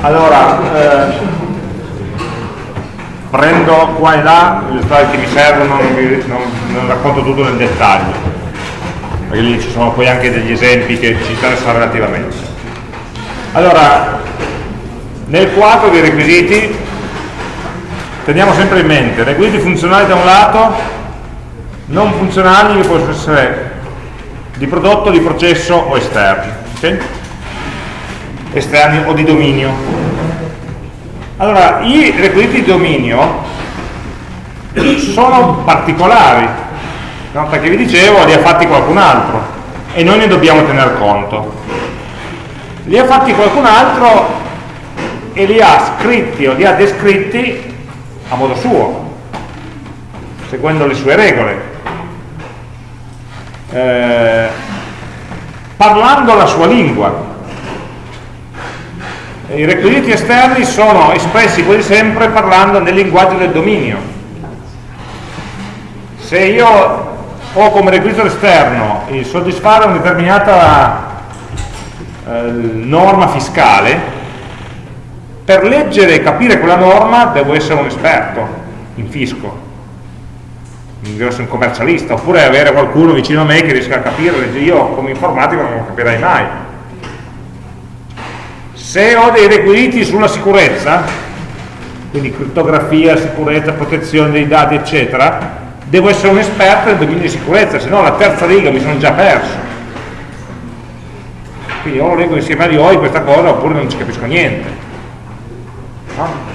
Allora, eh, prendo qua e là le slide che mi servono, non, non, non racconto tutto nel dettaglio, perché lì ci sono poi anche degli esempi che ci interessano relativamente. Allora, nel quadro dei requisiti teniamo sempre in mente requisiti funzionali da un lato, non funzionali che possono essere di prodotto, di processo o esterni. Okay? Esterni o di dominio. Allora, i requisiti di dominio sono particolari, no? perché vi dicevo li ha fatti qualcun altro e noi ne dobbiamo tener conto. Li ha fatti qualcun altro e li ha scritti o li ha descritti a modo suo, seguendo le sue regole eh, parlando la sua lingua. I requisiti esterni sono espressi quasi sempre parlando nel linguaggio del dominio. Se io ho come requisito esterno il soddisfare una determinata eh, norma fiscale, per leggere e capire quella norma devo essere un esperto in fisco devo essere un commercialista, oppure avere qualcuno vicino a me che riesca a capire, io come informatico non lo capirai mai. Se ho dei requisiti sulla sicurezza, quindi criptografia, sicurezza, protezione dei dati, eccetera, devo essere un esperto nel dominio di sicurezza, se no la terza riga mi sono già perso. Quindi o lo leggo insieme a voi questa cosa oppure non ci capisco niente. No?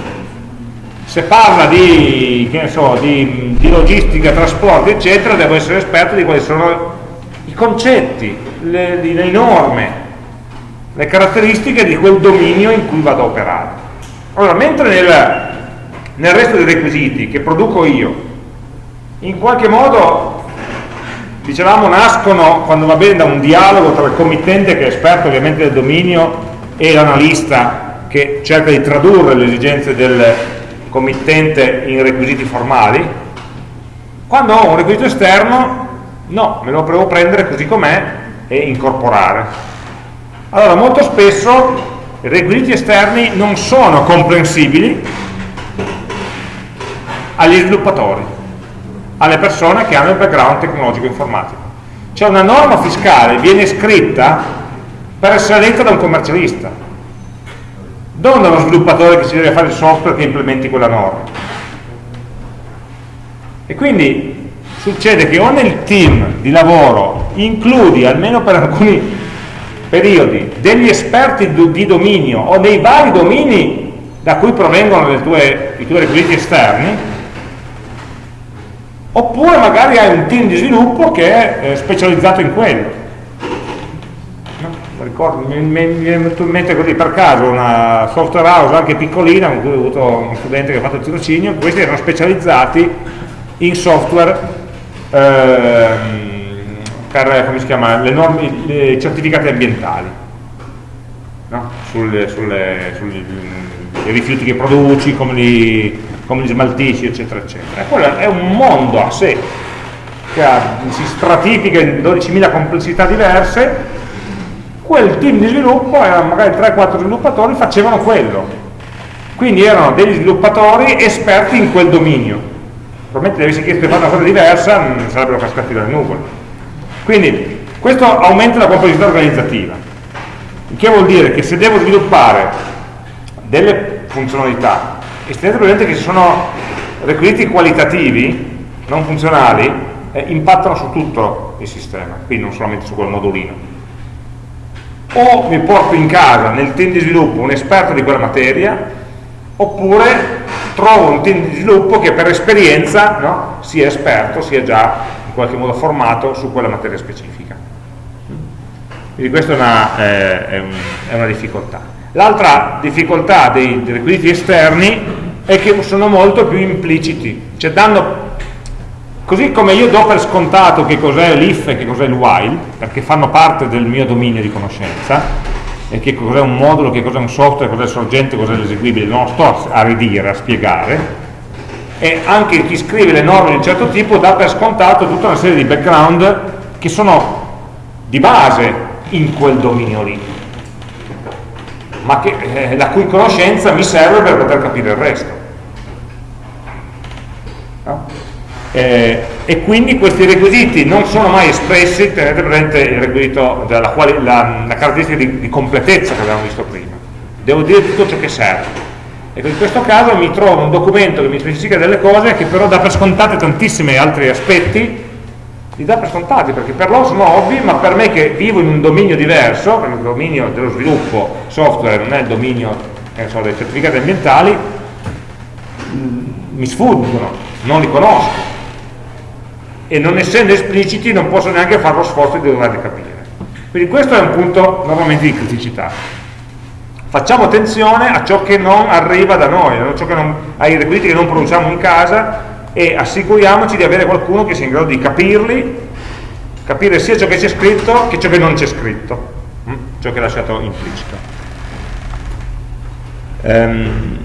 se parla di, so, di, di, logistica, trasporti, eccetera, devo essere esperto di quali sono i concetti, le, le norme, le caratteristiche di quel dominio in cui vado a operare. Allora, mentre nel, nel resto dei requisiti che produco io, in qualche modo, dicevamo, nascono, quando va bene, da un dialogo tra il committente, che è esperto ovviamente del dominio, e l'analista, che cerca di tradurre le esigenze del, committente in requisiti formali, quando ho un requisito esterno, no, me lo devo prendere così com'è e incorporare. Allora, molto spesso i requisiti esterni non sono comprensibili agli sviluppatori, alle persone che hanno il background tecnologico informatico. Cioè una norma fiscale viene scritta per essere letta da un commercialista, non da uno sviluppatore che si deve fare il software che implementi quella norma. E quindi succede che o nel team di lavoro includi, almeno per alcuni periodi, degli esperti di dominio o dei vari domini da cui provengono tue, i tuoi requisiti esterni, oppure magari hai un team di sviluppo che è eh, specializzato in quello. Ricordo, mi, mi, è venuto in mente così per caso una software house anche piccolina con cui ho avuto uno studente che ha fatto il tirocinio, questi erano specializzati in software ehm, per si chiama, le norme, i certificati ambientali no? sui rifiuti che produci, come li, come li smaltisci, eccetera, eccetera. E quello è un mondo a sé che ha, si stratifica in 12.000 complessità diverse quel team di sviluppo, erano magari 3-4 sviluppatori, facevano quello. Quindi erano degli sviluppatori esperti in quel dominio. Probabilmente avessi chiesto di fare una cosa diversa, non sarebbero cascati dalle nuvole. Quindi questo aumenta la complessità organizzativa. Il che vuol dire che se devo sviluppare delle funzionalità, e tenete presente che ci sono requisiti qualitativi, non funzionali, eh, impattano su tutto il sistema, quindi non solamente su quel modulino o mi porto in casa nel team di sviluppo un esperto di quella materia oppure trovo un team di sviluppo che per esperienza no, sia esperto, sia già in qualche modo formato su quella materia specifica. Quindi questa è una, eh, è un, è una difficoltà. L'altra difficoltà dei, dei requisiti esterni è che sono molto più impliciti, cioè danno Così come io do per scontato che cos'è l'if e che cos'è il while, perché fanno parte del mio dominio di conoscenza, e che cos'è un modulo, che cos'è un software, cos'è il sorgente, cos'è l'eseguibile, non sto a ridire, a spiegare, e anche chi scrive le norme di un certo tipo dà per scontato tutta una serie di background che sono di base in quel dominio lì. ma che, eh, la cui conoscenza mi serve per poter capire il resto. No? Eh, e quindi questi requisiti non sono mai espressi, tenete presente il requisito quali, la, la, caratteristica di, di completezza che abbiamo visto prima. Devo dire tutto ciò che serve. Ecco, in questo caso mi trovo un documento che mi specifica delle cose che però dà per scontate tantissimi altri aspetti li dà per scontati perché per loro sono ovvi ma per me che vivo in un dominio diverso perché il dominio dello sviluppo software non è il dominio so, dei certificati ambientali mi sfuggono, non li conosco. E non essendo espliciti non posso neanche fare lo sforzo di doverli capire. Quindi questo è un punto normalmente di criticità facciamo attenzione a ciò che non arriva da noi, non, ai requisiti che non produciamo in casa e assicuriamoci di avere qualcuno che sia in grado di capirli, capire sia ciò che c'è scritto che ciò che non c'è scritto, hm? ciò che è lasciato implicito. Um,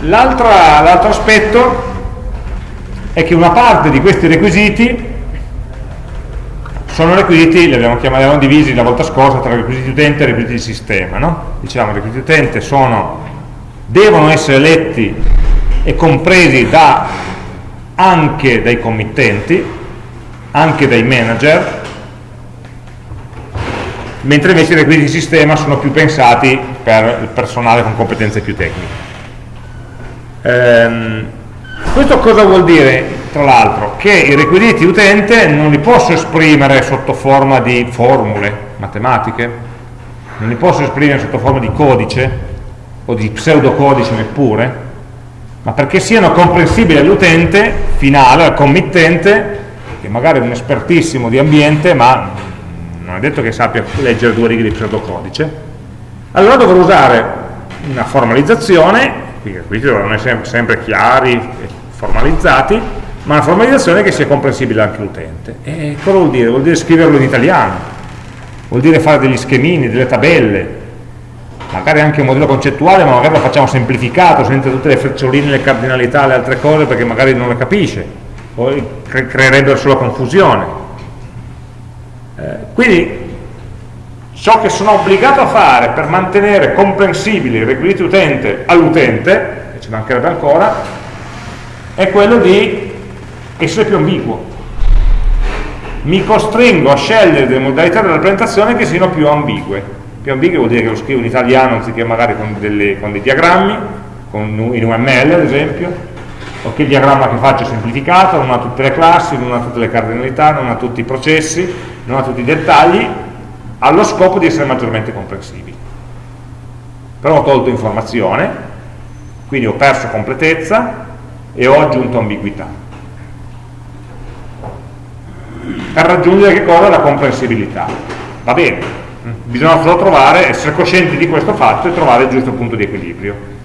L'altro aspetto è che una parte di questi requisiti sono requisiti, li abbiamo, chiamati, abbiamo divisi la volta scorsa tra requisiti utente e requisiti di sistema. No? Diciamo, i requisiti utente sono devono essere letti e compresi da, anche dai committenti, anche dai manager, mentre invece i requisiti di sistema sono più pensati per il personale con competenze più tecniche. Ehm, questo cosa vuol dire, tra l'altro? Che i requisiti utente non li posso esprimere sotto forma di formule matematiche, non li posso esprimere sotto forma di codice, o di pseudocodice neppure, ma perché siano comprensibili all'utente finale, al committente, che magari è un espertissimo di ambiente, ma non è detto che sappia leggere due righe di pseudocodice, allora dovrò usare una formalizzazione, qui i requisiti dovranno essere sempre chiari e formalizzati, ma una formalizzazione che sia comprensibile anche all'utente. E cosa vuol dire? Vuol dire scriverlo in italiano, vuol dire fare degli schemini, delle tabelle, magari anche un modello concettuale ma magari lo facciamo semplificato senza tutte le freccioline, le cardinalità, le altre cose perché magari non le capisce poi cre creerebbero solo confusione eh, quindi ciò che sono obbligato a fare per mantenere comprensibili i requisiti utente all'utente e ci mancherebbe ancora è quello di essere più ambiguo. Mi costringo a scegliere delle modalità della presentazione che siano più ambigue. Più ambigue vuol dire che lo scrivo in italiano anziché magari con, delle, con dei diagrammi, con, in UML ad esempio, o che il diagramma che faccio è semplificato, non ha tutte le classi, non ha tutte le cardinalità, non ha tutti i processi, non ha tutti i dettagli, ha lo scopo di essere maggiormente comprensibili. Però ho tolto informazione, quindi ho perso completezza e ho aggiunto ambiguità. Per raggiungere che cosa? La comprensibilità. Va bene, bisogna solo trovare, essere coscienti di questo fatto e trovare il giusto punto di equilibrio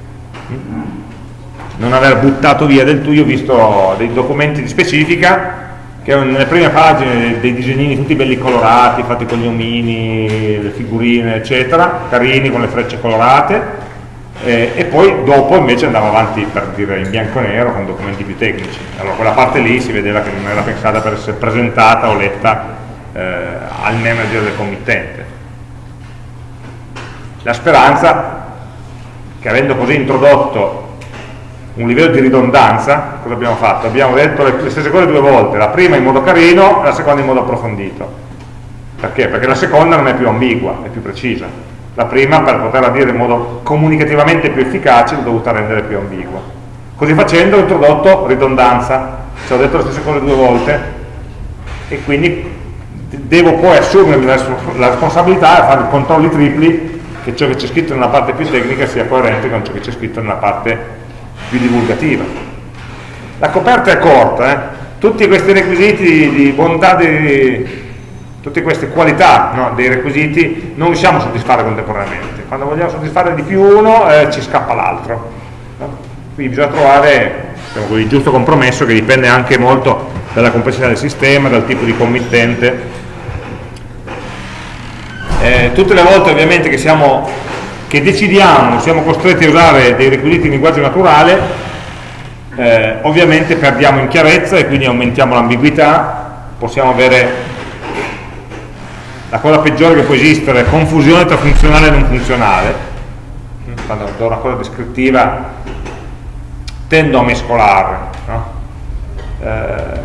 non aver buttato via del tutto, io ho visto dei documenti di specifica che nelle prime pagine dei disegnini tutti belli colorati, fatti con gli omini, le figurine eccetera, carini con le frecce colorate eh, e poi dopo invece andava avanti per dire in bianco e nero con documenti più tecnici. Allora quella parte lì si vedeva che non era pensata per essere presentata o letta eh, al manager del committente. La speranza che avendo così introdotto un livello di ridondanza, cosa abbiamo fatto? Abbiamo detto le, stesse cose due volte, la prima in modo carino e la seconda in modo approfondito. Perché? Perché la seconda non è più ambigua, è più precisa. La prima, per poterla dire in modo comunicativamente più efficace, l'ho dovuta rendere più ambigua. Così facendo ho introdotto ridondanza, cioè ho detto le stesse cose due volte e quindi devo poi assumermi la, responsabilità e fare controlli tripli che ciò che c'è scritto nella parte più tecnica sia coerente con ciò che c'è scritto nella parte più divulgativa. La coperta è corta, eh? tutti questi requisiti di, di bontà, di, tutte queste qualità no, dei requisiti non riusciamo a soddisfare contemporaneamente. Quando vogliamo soddisfare di più uno eh, ci scappa l'altro. No? Quindi bisogna trovare diciamo, il giusto compromesso che dipende anche molto dalla complessità del sistema, dal tipo di committente eh, tutte le volte ovviamente che, siamo, che decidiamo, siamo costretti a usare dei requisiti in linguaggio naturale, eh, ovviamente perdiamo in chiarezza e quindi aumentiamo l'ambiguità, possiamo avere la cosa peggiore che può esistere confusione tra funzionale e non funzionale, quando do una cosa descrittiva tendo a mescolarle, no? eh,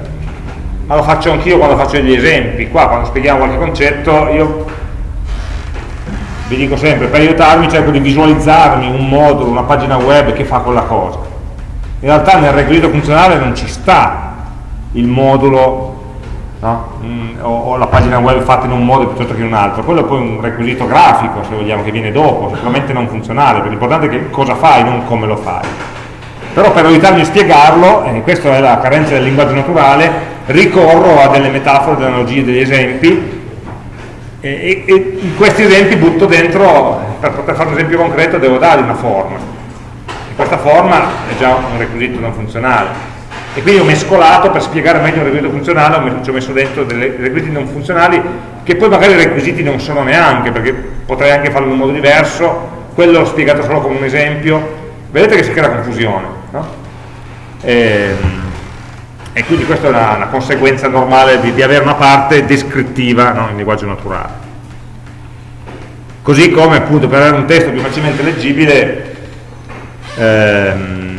ma lo faccio anch'io quando faccio degli esempi, qua quando spieghiamo qualche concetto io vi dico sempre, per aiutarmi cerco di visualizzarmi un modulo, una pagina web che fa quella cosa. In realtà nel requisito funzionale non ci sta il modulo no? mm, o, o, la pagina web fatta in un modo piuttosto che in un altro, quello è poi un requisito grafico, se vogliamo, che viene dopo, sicuramente non funzionale, perché l'importante è che cosa fai, non come lo fai. Però per aiutarmi a spiegarlo, e questa è la carenza del linguaggio naturale, ricorro a delle metafore, delle analogie, degli esempi, e, e, in questi esempi butto dentro, per poter fare un esempio concreto, devo dargli una forma. E questa forma è già un requisito non funzionale. E quindi ho mescolato, per spiegare meglio un requisito funzionale, ci ho messo dentro dei requisiti non funzionali, che poi magari i requisiti non sono neanche, perché potrei anche farlo in un modo diverso, quello l'ho spiegato solo come un esempio. Vedete che si crea confusione. No? E, ehm, e quindi questa è una, una conseguenza normale di, di, avere una parte descrittiva no, in linguaggio naturale. Così come appunto per avere un testo più facilmente leggibile ehm,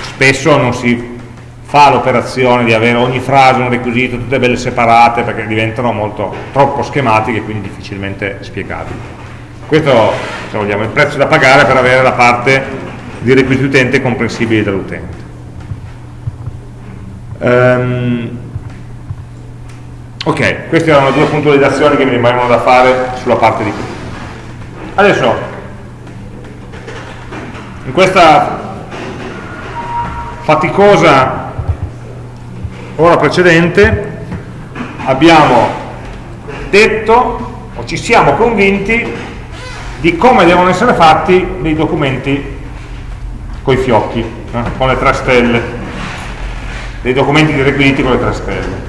spesso non si fa l'operazione di avere ogni frase un requisito, tutte belle separate perché diventano molto, troppo schematiche e quindi difficilmente spiegabili. Questo se vogliamo, è il prezzo da pagare per avere la parte di requisiti utente comprensibili dall'utente. Um, ok, queste erano due puntualizzazioni che mi rimangono da fare sulla parte di qui. Adesso, in questa faticosa ora precedente, abbiamo detto o ci siamo convinti di come devono essere fatti dei documenti con i fiocchi, eh, con le tre stelle dei documenti di requisiti con le tre stelle.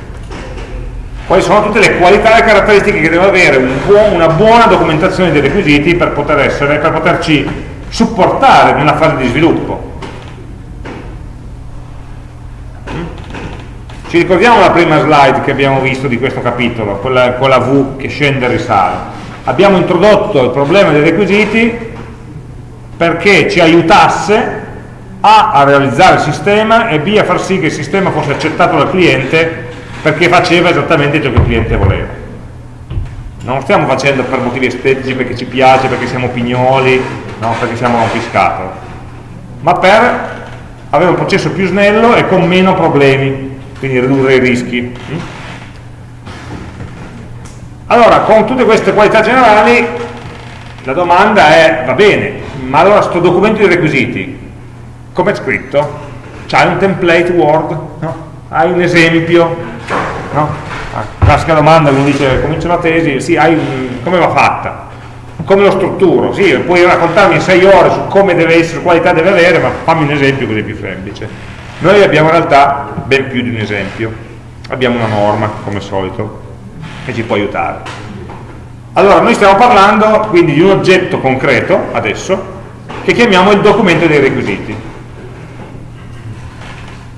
Quali sono tutte le qualità e caratteristiche che deve avere un buon, una buona documentazione dei requisiti per, poter essere, per poterci supportare nella fase di sviluppo. Ci ricordiamo la prima slide che abbiamo visto di questo capitolo, quella, quella V che scende e risale. Abbiamo introdotto il problema dei requisiti perché ci aiutasse a a realizzare il sistema e B a far sì che il sistema fosse accettato dal cliente perché faceva esattamente ciò che il cliente voleva non lo stiamo facendo per motivi estetici perché ci piace, perché siamo pignoli no? perché siamo rompiscatole ma per avere un processo più snello e con meno problemi quindi ridurre i rischi allora con tutte queste qualità generali la domanda è va bene ma allora sto documento di requisiti come è scritto? C'hai un template Word? No? Hai un esempio? No? Ah, classica domanda, uno dice comincia una tesi, sì, un, come va fatta? Come lo strutturo? Sì, puoi raccontarmi in sei ore su come deve essere, qualità deve avere, ma fammi un esempio così è più semplice. Noi abbiamo in realtà ben più di un esempio, abbiamo una norma, come al solito, che ci può aiutare. Allora, noi stiamo parlando quindi di un oggetto concreto, adesso, che chiamiamo il documento dei requisiti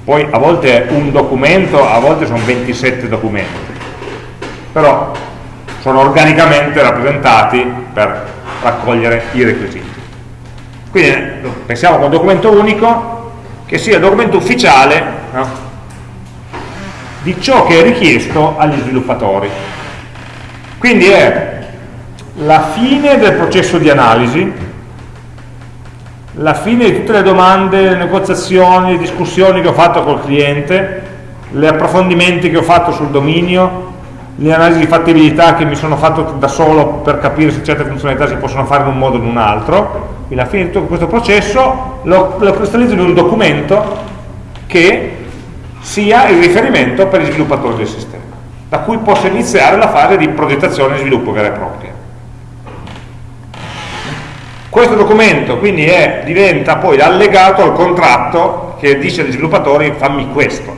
poi a volte è un documento, a volte sono 27 documenti, però sono organicamente rappresentati per raccogliere i requisiti. Quindi pensiamo a un documento unico che sia il documento ufficiale no? di ciò che è richiesto agli sviluppatori. Quindi è la fine del processo di analisi la fine di tutte le domande, le negoziazioni, le discussioni che ho fatto col cliente, gli approfondimenti che ho fatto sul dominio, le analisi di fattibilità che mi sono fatto da solo per capire se certe funzionalità si possono fare in un modo o in un altro, quindi alla fine di tutto questo processo lo, lo cristallizzo in un documento che sia il riferimento per gli sviluppatori del sistema, da cui posso iniziare la fase di progettazione e sviluppo vera e propria. Questo documento quindi è, diventa poi allegato al contratto che dice agli sviluppatori fammi questo,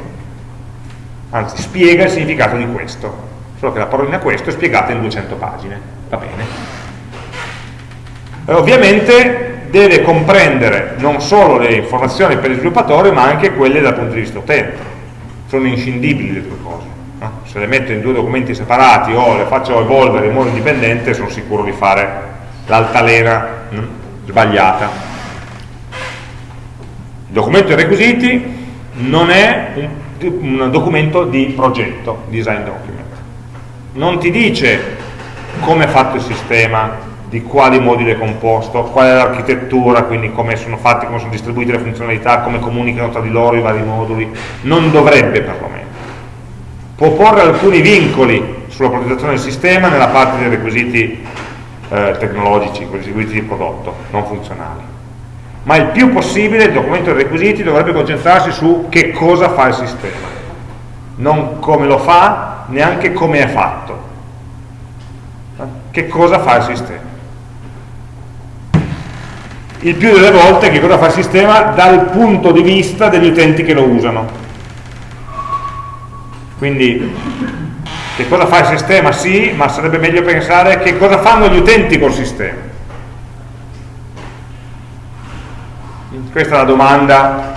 anzi spiega il significato di questo, solo che la parolina questo è spiegata in 200 pagine, va bene. E ovviamente deve comprendere non solo le informazioni per gli sviluppatori ma anche quelle dal punto di vista utente, sono inscindibili le due cose, no? se le metto in due documenti separati o le faccio evolvere in modo indipendente sono sicuro di fare l'altalena mm, sbagliata. Il documento dei requisiti non è un, un documento di progetto, design document. Non ti dice come è fatto il sistema di quali moduli è composto, qual è l'architettura, quindi come sono fatti, come sono distribuite le funzionalità, come comunicano tra di loro i vari moduli, non dovrebbe perlomeno. Può porre alcuni vincoli sulla progettazione del sistema nella parte dei requisiti eh, tecnologici, quei requisiti di prodotto, non funzionali. Ma il più possibile il documento dei requisiti dovrebbe concentrarsi su che cosa fa il sistema, non come lo fa, neanche come è fatto. Che cosa fa il sistema? il più delle volte che cosa fa il sistema dal punto di vista degli utenti che lo usano quindi che cosa fa il sistema? sì, ma sarebbe meglio pensare che cosa fanno gli utenti col sistema questa è la domanda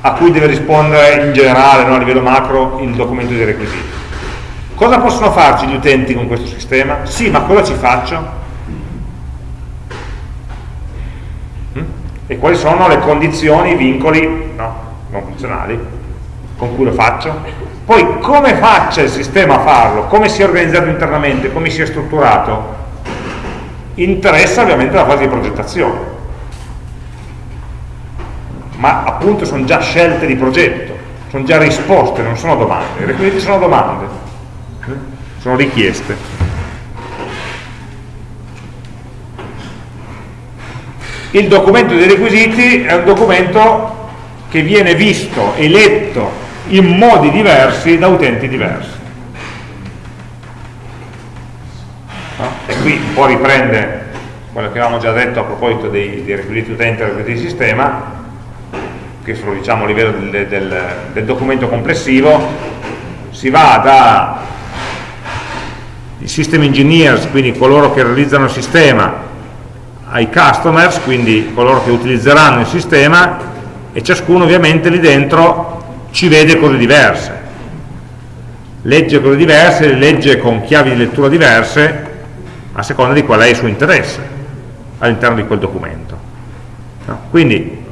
a cui deve rispondere in generale, no, a livello macro, il documento dei requisiti cosa possono farci gli utenti con questo sistema? sì, ma cosa ci faccio? e quali sono le condizioni, i vincoli no, non funzionali con cui lo faccio poi come faccia il sistema a farlo? Come si è organizzato internamente, come si è strutturato? Interessa ovviamente la fase di progettazione. Ma appunto sono già scelte di progetto sono già risposte, non sono domande. I requisiti sono domande sono richieste. Il documento dei requisiti è un documento che viene visto e letto in modi diversi da utenti diversi no? e qui un po' riprende quello che avevamo già detto a proposito dei, dei requisiti utenti e requisiti sistema che sono diciamo a livello del, del, del documento complessivo si va da i system engineers, quindi coloro che realizzano il sistema ai customers, quindi coloro che utilizzeranno il sistema e ciascuno ovviamente lì dentro ci vede cose diverse legge cose diverse, legge con chiavi di lettura diverse a seconda di qual è il suo interesse all'interno di quel documento no? quindi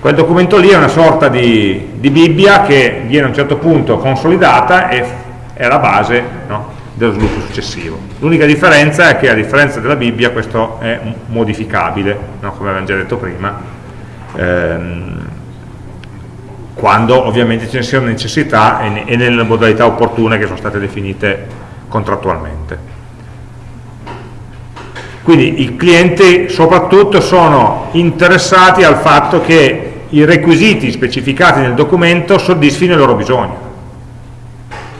quel documento lì è una sorta di, di, Bibbia che viene a un certo punto consolidata e è la base no? dello sviluppo successivo. L'unica differenza è che a differenza della Bibbia questo è modificabile, no? come abbiamo già detto prima, ehm, quando ovviamente ce ne sia necessità e, nelle modalità opportune che sono state definite contrattualmente. Quindi i clienti soprattutto sono interessati al fatto che i requisiti specificati nel documento soddisfino i loro bisogni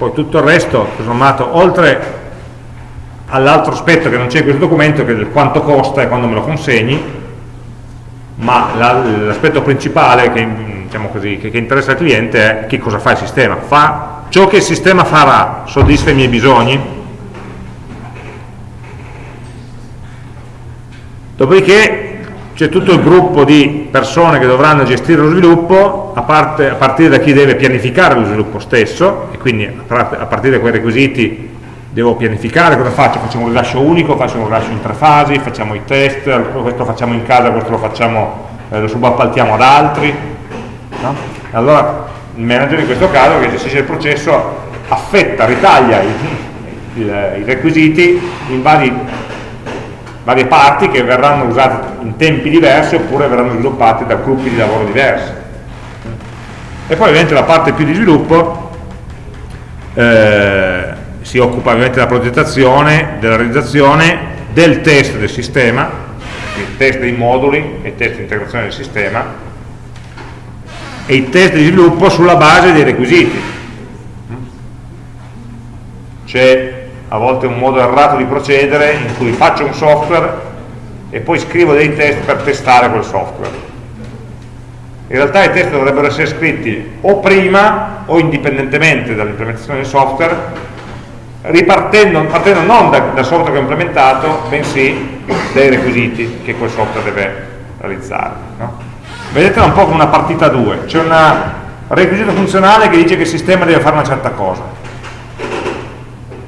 poi tutto il resto, sommato, oltre all'altro aspetto che non c'è in questo documento, che è quanto costa e quando me lo consegni, ma l'aspetto principale che, diciamo così, che, che, interessa al cliente è che cosa fa il sistema. Fa ciò che il sistema farà, soddisfa i miei bisogni? Dopodiché c'è tutto il gruppo di persone che dovranno gestire lo sviluppo a, parte, a, partire da chi deve pianificare lo sviluppo stesso e quindi a partire da quei requisiti devo pianificare cosa faccio, facciamo un rilascio unico, facciamo un rilascio in tre fasi, facciamo i test, questo lo facciamo in casa, questo lo facciamo, eh, lo subappaltiamo ad altri no? allora il manager in questo caso che gestisce il processo affetta, ritaglia i, i, i requisiti in vari varie parti che verranno usate in tempi diversi oppure verranno sviluppate da gruppi di lavoro diversi. E poi ovviamente la parte più di sviluppo eh, si occupa ovviamente della progettazione, della realizzazione, del test del sistema, il test dei moduli e test di integrazione del sistema e i test di sviluppo sulla base dei requisiti. C'è a volte un modo errato di procedere in cui faccio un software e poi scrivo dei test per testare quel software. In realtà i test dovrebbero essere scritti o prima o indipendentemente dall'implementazione del software, ripartendo partendo non da, dal software che ho implementato, bensì dai requisiti che quel software deve realizzare. No? Vedetela un po' come una partita a due, c'è un requisito funzionale che dice che il sistema deve fare una certa cosa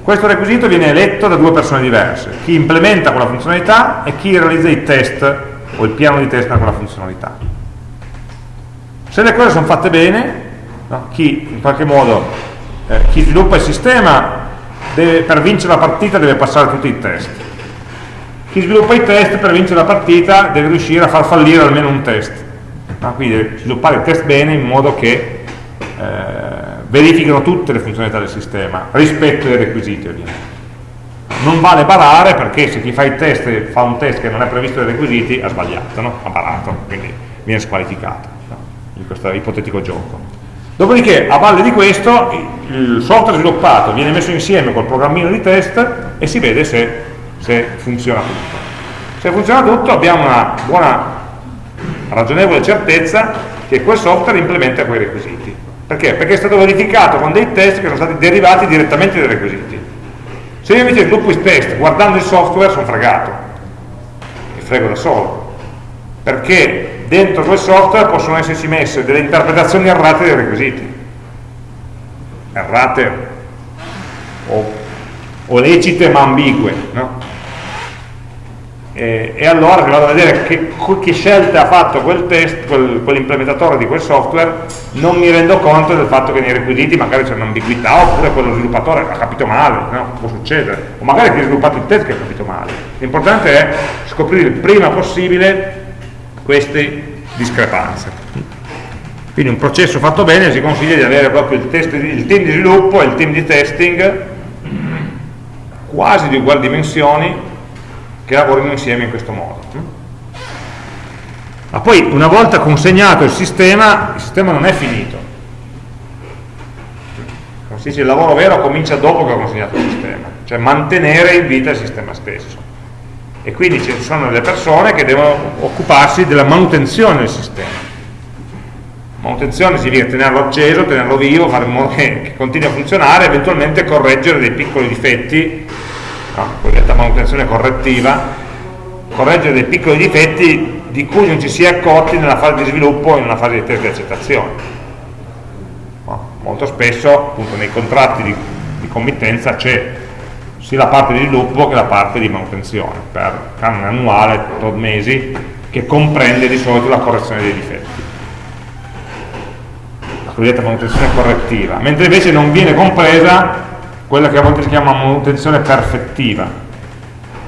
questo requisito viene letto da due persone diverse, chi implementa quella funzionalità e chi realizza i test o il piano di test per quella funzionalità. Se le cose sono fatte bene, no? chi in qualche modo, eh, chi sviluppa il sistema deve, per vincere la partita deve passare tutti i test. Chi sviluppa i test per vincere la partita deve riuscire a far fallire almeno un test. No? Quindi sviluppare il test bene in modo che eh, verifichino tutte le funzionalità del sistema rispetto ai requisiti ovviamente. Non vale barare perché se chi fa il test fa un test che non è previsto dai requisiti ha sbagliato, no? ha barato, quindi viene squalificato no? in questo ipotetico gioco. Dopodiché, a valle di questo, il software sviluppato viene messo insieme col programmino di test e si vede se, se funziona tutto. Se funziona tutto abbiamo una buona, ragionevole certezza che quel software implementa quei requisiti. Perché? Perché è stato verificato con dei test che sono stati derivati direttamente dai requisiti. Se io invece sviluppo i test guardando il software sono fregato, mi frego da solo, perché dentro quel software possono esserci messe delle interpretazioni errate dei requisiti, errate o, o lecite ma ambigue, no? E, e, allora se vado a vedere che, che scelte ha fatto quel test, quel, quell'implementatore di quel software, non mi rendo conto del fatto che nei requisiti magari c'è un'ambiguità, oppure quello sviluppatore ha capito male, no? può succedere, o magari chi ha sviluppato il test che ha capito male. L'importante è scoprire il prima possibile queste discrepanze. Quindi un processo fatto bene si consiglia di avere proprio il, test, il team di sviluppo e il team di testing quasi di uguali dimensioni che lavorino insieme in questo modo. Ma poi una volta consegnato il sistema, il sistema non è finito. Come si dice, il lavoro vero comincia dopo che ho consegnato il sistema, cioè mantenere in vita il sistema stesso. E quindi ci sono delle persone che devono occuparsi della manutenzione del sistema. Manutenzione significa tenerlo acceso, tenerlo vivo, fare in modo che, che continui a funzionare, eventualmente correggere dei piccoli difetti no? cosiddetta manutenzione correttiva, correggere dei piccoli difetti di cui non ci si è accorti nella fase di sviluppo in una fase di test di accettazione. No? Molto spesso appunto, nei contratti di, di committenza c'è sia la parte di sviluppo che la parte di manutenzione, per canone annuale, tot mesi, che comprende di solito la correzione dei difetti. La cosiddetta manutenzione correttiva, mentre invece non viene compresa quella che a volte si chiama manutenzione perfettiva,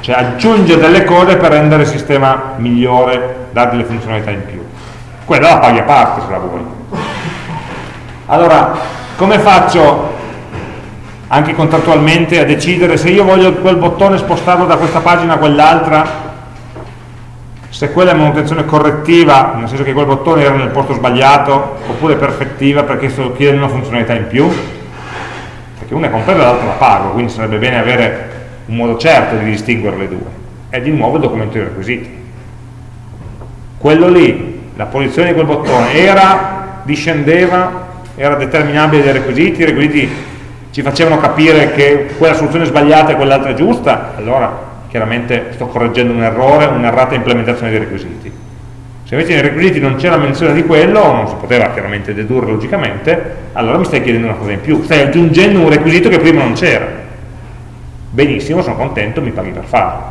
cioè aggiunge delle cose per rendere il sistema migliore, dare delle funzionalità in più. Quella la paghi a parte se la vuoi. Allora, come faccio anche contrattualmente a decidere se io voglio quel bottone spostarlo da questa pagina a quell'altra se quella è manutenzione correttiva, nel senso che quel bottone era nel posto sbagliato, oppure perfettiva perché sto chiedendo una funzionalità in più, perché una è compresa e l'altra la pago, quindi sarebbe bene avere un modo certo di distinguere le due. È di nuovo il documento dei requisiti. Quello lì, la posizione di quel bottone, era, discendeva, era determinabile dai requisiti, i requisiti ci facevano capire che quella soluzione è sbagliata e quell'altra è giusta, allora chiaramente sto correggendo un errore, un'errata implementazione dei requisiti se invece nei requisiti non c'era menzione di quello, non si poteva chiaramente dedurre logicamente, allora mi stai chiedendo una cosa in più, stai aggiungendo un requisito che prima non c'era. Benissimo, sono contento, mi paghi per farlo.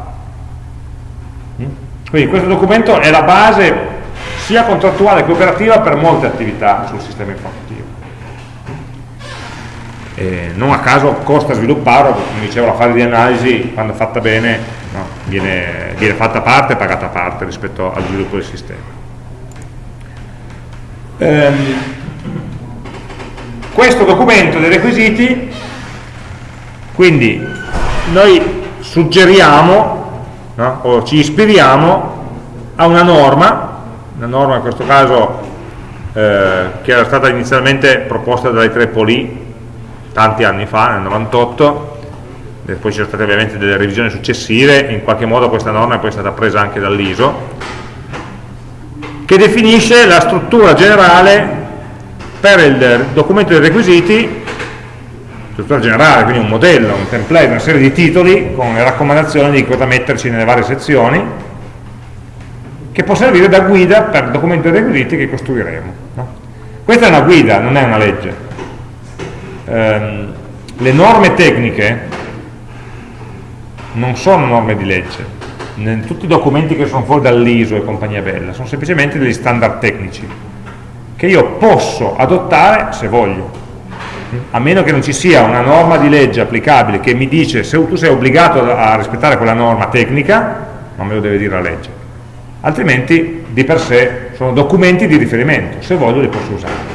Mm? Quindi questo documento è la base sia contrattuale che operativa per molte attività sul sistema informativo. E non a caso costa svilupparlo, come dicevo la fase di analisi, quando fatta bene, no? viene, viene, fatta parte e pagata a parte rispetto al sviluppo del sistema. Ehm, questo documento dei requisiti, quindi noi suggeriamo no? o ci ispiriamo a una norma, una norma in questo caso eh, che era stata inizialmente proposta dai tre poli tanti anni fa, nel 98, poi ci sono state ovviamente delle revisioni successive, in qualche modo questa norma è poi stata presa anche dall'ISO, che definisce la struttura generale per il documento dei requisiti, struttura generale, quindi un modello, un template, una serie di titoli con le raccomandazioni di cosa metterci nelle varie sezioni, che può servire da guida per il documento dei requisiti che costruiremo. No? Questa è una guida, non è una legge. Um, le norme tecniche non sono norme di legge, tutti i documenti che sono fuori dall'ISO e compagnia bella, sono semplicemente degli standard tecnici, che io posso adottare se voglio, a meno che non ci sia una norma di legge applicabile che mi dice se tu sei obbligato a rispettare quella norma tecnica, non me lo deve dire la legge, altrimenti di per sé sono documenti di riferimento, se voglio li posso usare.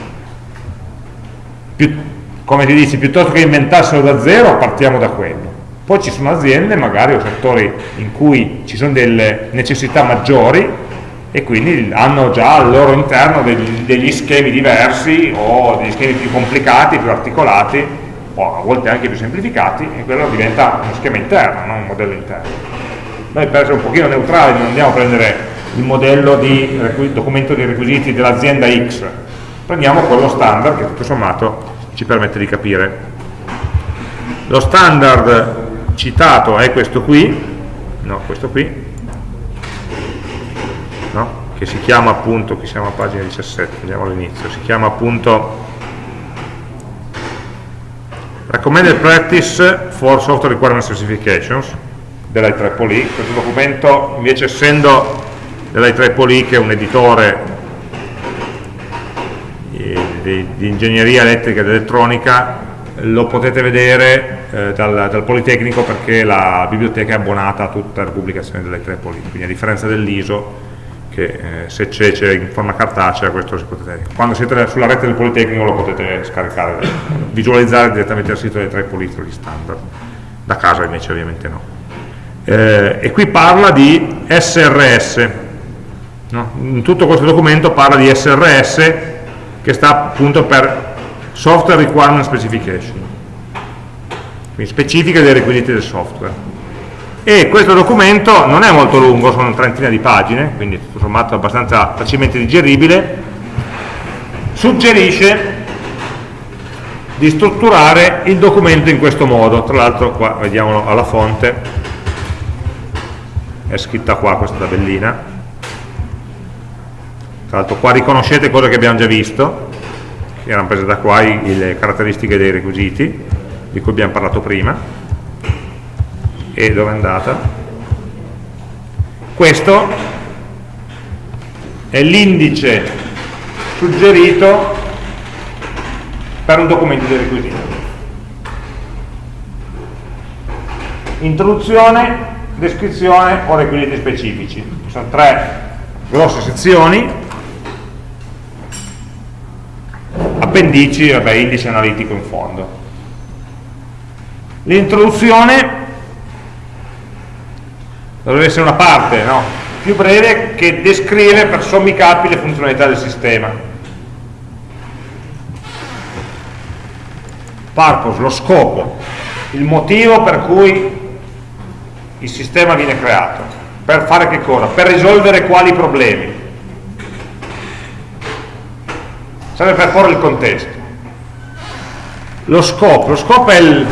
Come ti dici, piuttosto che inventarselo da zero, partiamo da quello. Poi ci sono aziende, magari o settori in cui ci sono delle necessità maggiori e quindi hanno già al loro interno degli, degli schemi diversi o degli schemi più complicati, più articolati o a volte anche più semplificati e quello diventa uno schema interno, non un modello interno. Noi per essere un pochino neutrali non andiamo a prendere il modello di documento di requisiti dell'azienda X, prendiamo quello standard che tutto sommato ci permette di capire. Lo standard citato è questo qui, no, questo qui, no? che si chiama appunto, qui siamo a pagina 17, andiamo all'inizio, si chiama appunto Recommended Practice for Software Requirement Specifications dell'IEEE, questo documento invece essendo dell'IEEE che è un editore di, di ingegneria elettrica ed elettronica lo potete vedere eh, dal, dal, Politecnico perché la biblioteca è abbonata a tutte le pubblicazioni dell'IEEE, quindi a differenza dell'ISO che eh, se c'è in forma cartacea questo si potete, quando siete sulla rete del Politecnico lo potete scaricare, visualizzare direttamente dal sito dei tre politecnici standard, da casa invece ovviamente no. Eh, e qui parla di SRS, no? tutto questo documento parla di SRS che sta appunto per Software Requirement Specification, quindi specifiche dei requisiti del software. E questo documento non è molto lungo, sono una trentina di pagine, quindi tutto sommato abbastanza facilmente digeribile, suggerisce di strutturare il documento in questo modo, tra l'altro qua vediamolo alla fonte, è scritta qua questa tabellina, tra l'altro qua riconoscete cose che abbiamo già visto, che erano prese da qua, le caratteristiche dei requisiti, di cui abbiamo parlato prima, e dove è andata? Questo è l'indice suggerito per un documento di requisiti. Introduzione, descrizione o requisiti specifici. Sono tre grosse sezioni, appendici, vabbè, indice analitico in fondo. L'introduzione dovrebbe essere una parte no? più breve che descrive per sommi capi le funzionalità del sistema purpose, lo scopo il motivo per cui il sistema viene creato per fare che cosa? per risolvere quali problemi serve per porre il contesto lo scopo, lo scopo è il,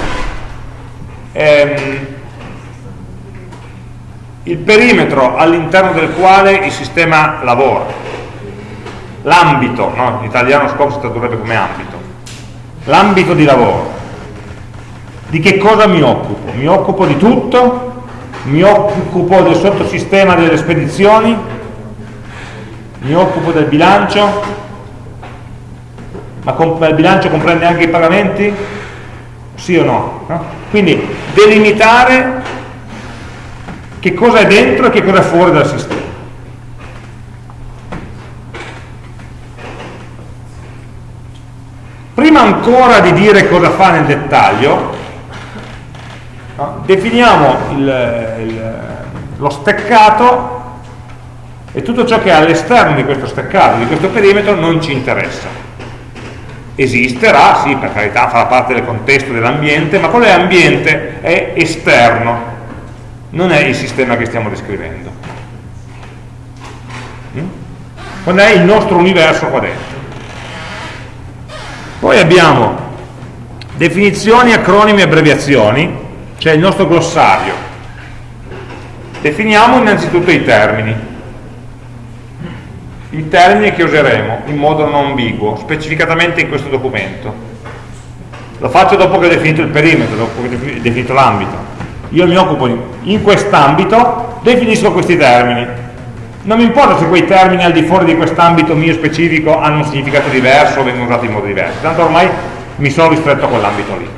ehm, il perimetro all'interno del quale il sistema lavora, l'ambito, no? in italiano scopo si tradurrebbe come ambito, l'ambito di lavoro. Di che cosa mi occupo? Mi occupo di tutto? Mi occupo del sottosistema delle spedizioni? Mi occupo del bilancio? Ma il bilancio comprende anche i pagamenti? Sì o no? no? Quindi delimitare che cosa è dentro e che cosa è fuori dal sistema. Prima ancora di dire cosa fa nel dettaglio, no, definiamo il, il, lo steccato e tutto ciò che è all'esterno di questo steccato, di questo perimetro, non ci interessa. Esisterà, sì, per carità, farà parte del contesto dell'ambiente, ma quello è ambiente, è esterno, non è il sistema che stiamo descrivendo. Mm? Non è il nostro universo qua dentro. Poi abbiamo definizioni, acronimi e abbreviazioni, cioè il nostro glossario. Definiamo innanzitutto i termini. I termini che useremo in modo non ambiguo, specificatamente in questo documento. Lo faccio dopo che ho definito il perimetro, dopo che ho definito l'ambito io mi occupo in quest'ambito, definisco questi termini. Non mi importa se quei termini al di fuori di quest'ambito mio specifico hanno un significato diverso o vengono usati in modo diverso, tanto ormai mi sono ristretto a quell'ambito lì.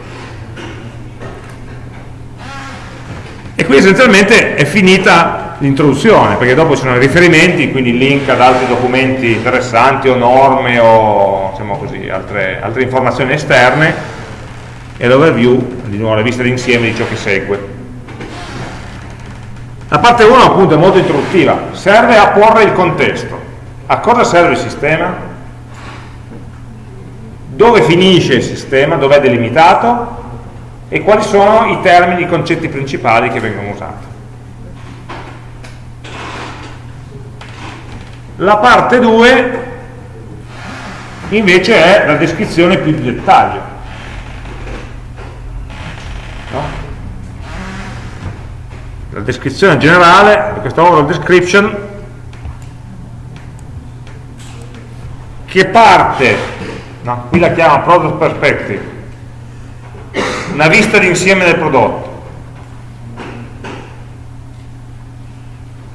E qui essenzialmente è finita l'introduzione, perché dopo ci sono i riferimenti, quindi link ad altri documenti interessanti o norme o diciamo così, altre, altre informazioni esterne e l'overview, di nuovo la vista d'insieme di ciò che segue. La parte 1 appunto è molto introduttiva, serve a porre il contesto. A cosa serve il sistema? Dove finisce il sistema? Dove è delimitato? e quali sono i termini, i concetti principali che vengono usati. La parte 2 invece è la descrizione più di dettaglio. No? La descrizione generale, questa overall description, che parte, no? qui la chiama product perspective, una vista d'insieme del prodotto.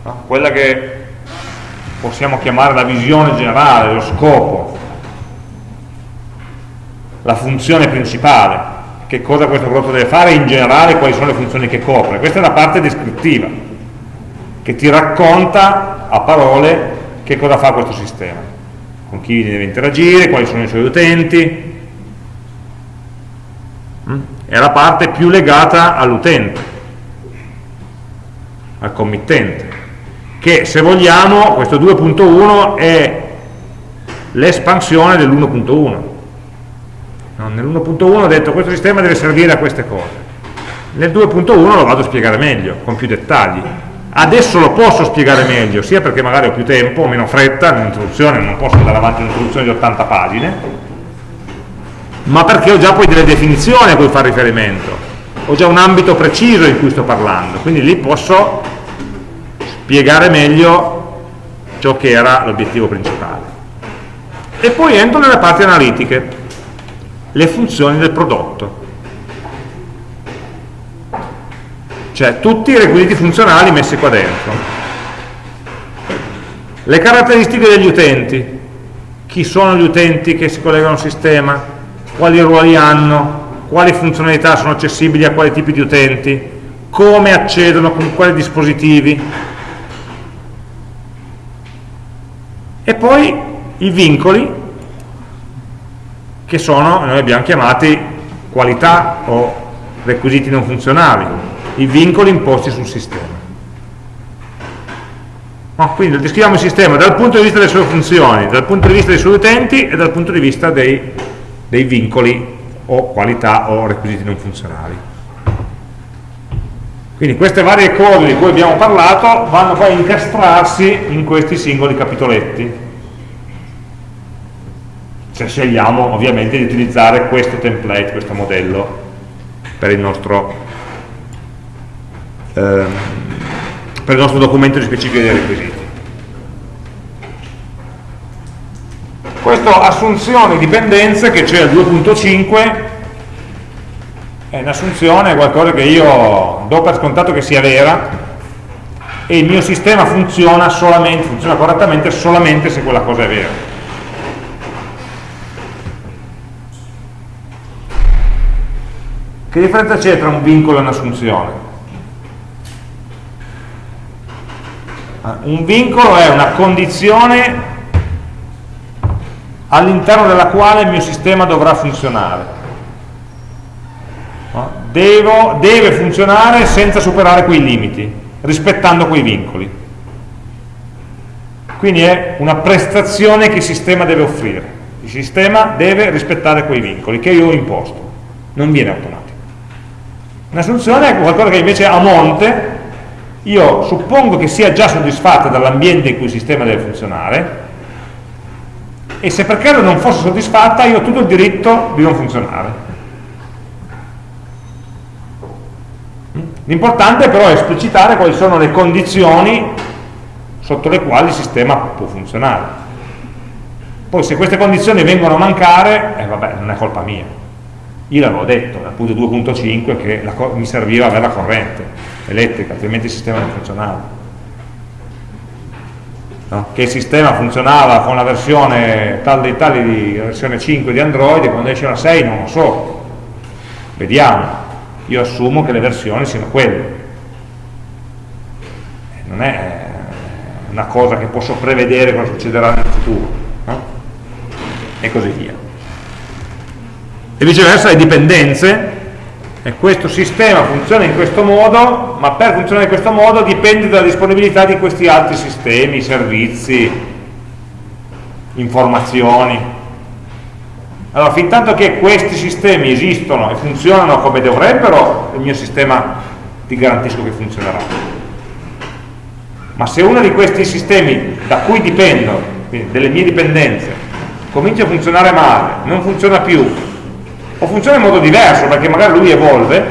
No? Quella che possiamo chiamare la visione generale, lo scopo, la funzione principale, che cosa questo prodotto deve fare in generale, quali sono le funzioni che copre. Questa è la parte descrittiva, che ti racconta a parole che cosa fa questo sistema, con chi deve interagire, quali sono i suoi utenti, mm? è la parte più legata all'utente, al committente, che se vogliamo questo 2.1 è l'espansione dell'1.1. No, Nell'1.1 ho detto questo sistema deve servire a queste cose. Nel 2.1 lo vado a spiegare meglio, con più dettagli. Adesso lo posso spiegare meglio, sia perché magari ho più tempo, ho meno fretta nell'introduzione, non posso andare avanti un'introduzione di 80 pagine, ma perché ho già poi delle definizioni a cui fare riferimento, ho già un ambito preciso in cui sto parlando, quindi lì posso spiegare meglio ciò che era l'obiettivo principale. E poi entro nelle parti analitiche, le funzioni del prodotto. Cioè tutti i requisiti funzionali messi qua dentro. Le caratteristiche degli utenti, chi sono gli utenti che si collegano al sistema, quali ruoli hanno, quali funzionalità sono accessibili a quali tipi di utenti, come accedono, con quali dispositivi. E poi i vincoli, che sono, noi abbiamo chiamati qualità o requisiti non funzionali, i vincoli imposti sul sistema. No, quindi descriviamo il sistema dal punto di vista delle sue funzioni, dal punto di vista dei suoi utenti e dal punto di vista dei dei vincoli o qualità o requisiti non funzionali. Quindi queste varie cose di cui abbiamo parlato vanno poi a incastrarsi in questi singoli capitoletti. Se scegliamo ovviamente di utilizzare questo template, questo modello per il nostro, ehm, per il nostro documento di specifiche dei requisiti. Questa assunzione di dipendenze che c'è al 2.5 è un'assunzione, è qualcosa che io do per scontato che sia vera e il mio sistema funziona, solamente, funziona correttamente solamente se quella cosa è vera. Che differenza c'è tra un vincolo e un'assunzione? Ah, un vincolo è una condizione all'interno della quale il mio sistema dovrà funzionare. Devo, deve funzionare senza superare quei limiti, rispettando quei vincoli. Quindi è una prestazione che il sistema deve offrire. Il sistema deve rispettare quei vincoli che io ho imposto, non viene automatico. Un'assunzione è qualcosa che invece a monte io suppongo che sia già soddisfatta dall'ambiente in cui il sistema deve funzionare, e se per caso non fosse soddisfatta io ho tutto il diritto di non funzionare. L'importante però è esplicitare quali sono le condizioni sotto le quali il sistema può funzionare. Poi se queste condizioni vengono a mancare, eh, vabbè, non è colpa mia. Io l'avevo detto dal punto 2.5 che la, mi serviva avere la corrente. elettrica, altrimenti il sistema non funzionava. No? Che il sistema funzionava con la versione tal dei tali di versione 5 di Android e quando esce la 6 non lo so. Vediamo. Io assumo che le versioni siano quelle. Non è una cosa che posso prevedere cosa succederà nel futuro. No? E così via. E viceversa le dipendenze e questo sistema funziona in questo modo, ma per funzionare in questo modo dipende dalla disponibilità di questi altri sistemi, servizi, informazioni. Allora, fin tanto che questi sistemi esistono e funzionano come dovrebbero, il mio sistema ti garantisco che funzionerà. Ma se uno di questi sistemi da cui dipendo, delle mie dipendenze, comincia a funzionare male, non funziona più, o funziona in modo diverso perché magari lui evolve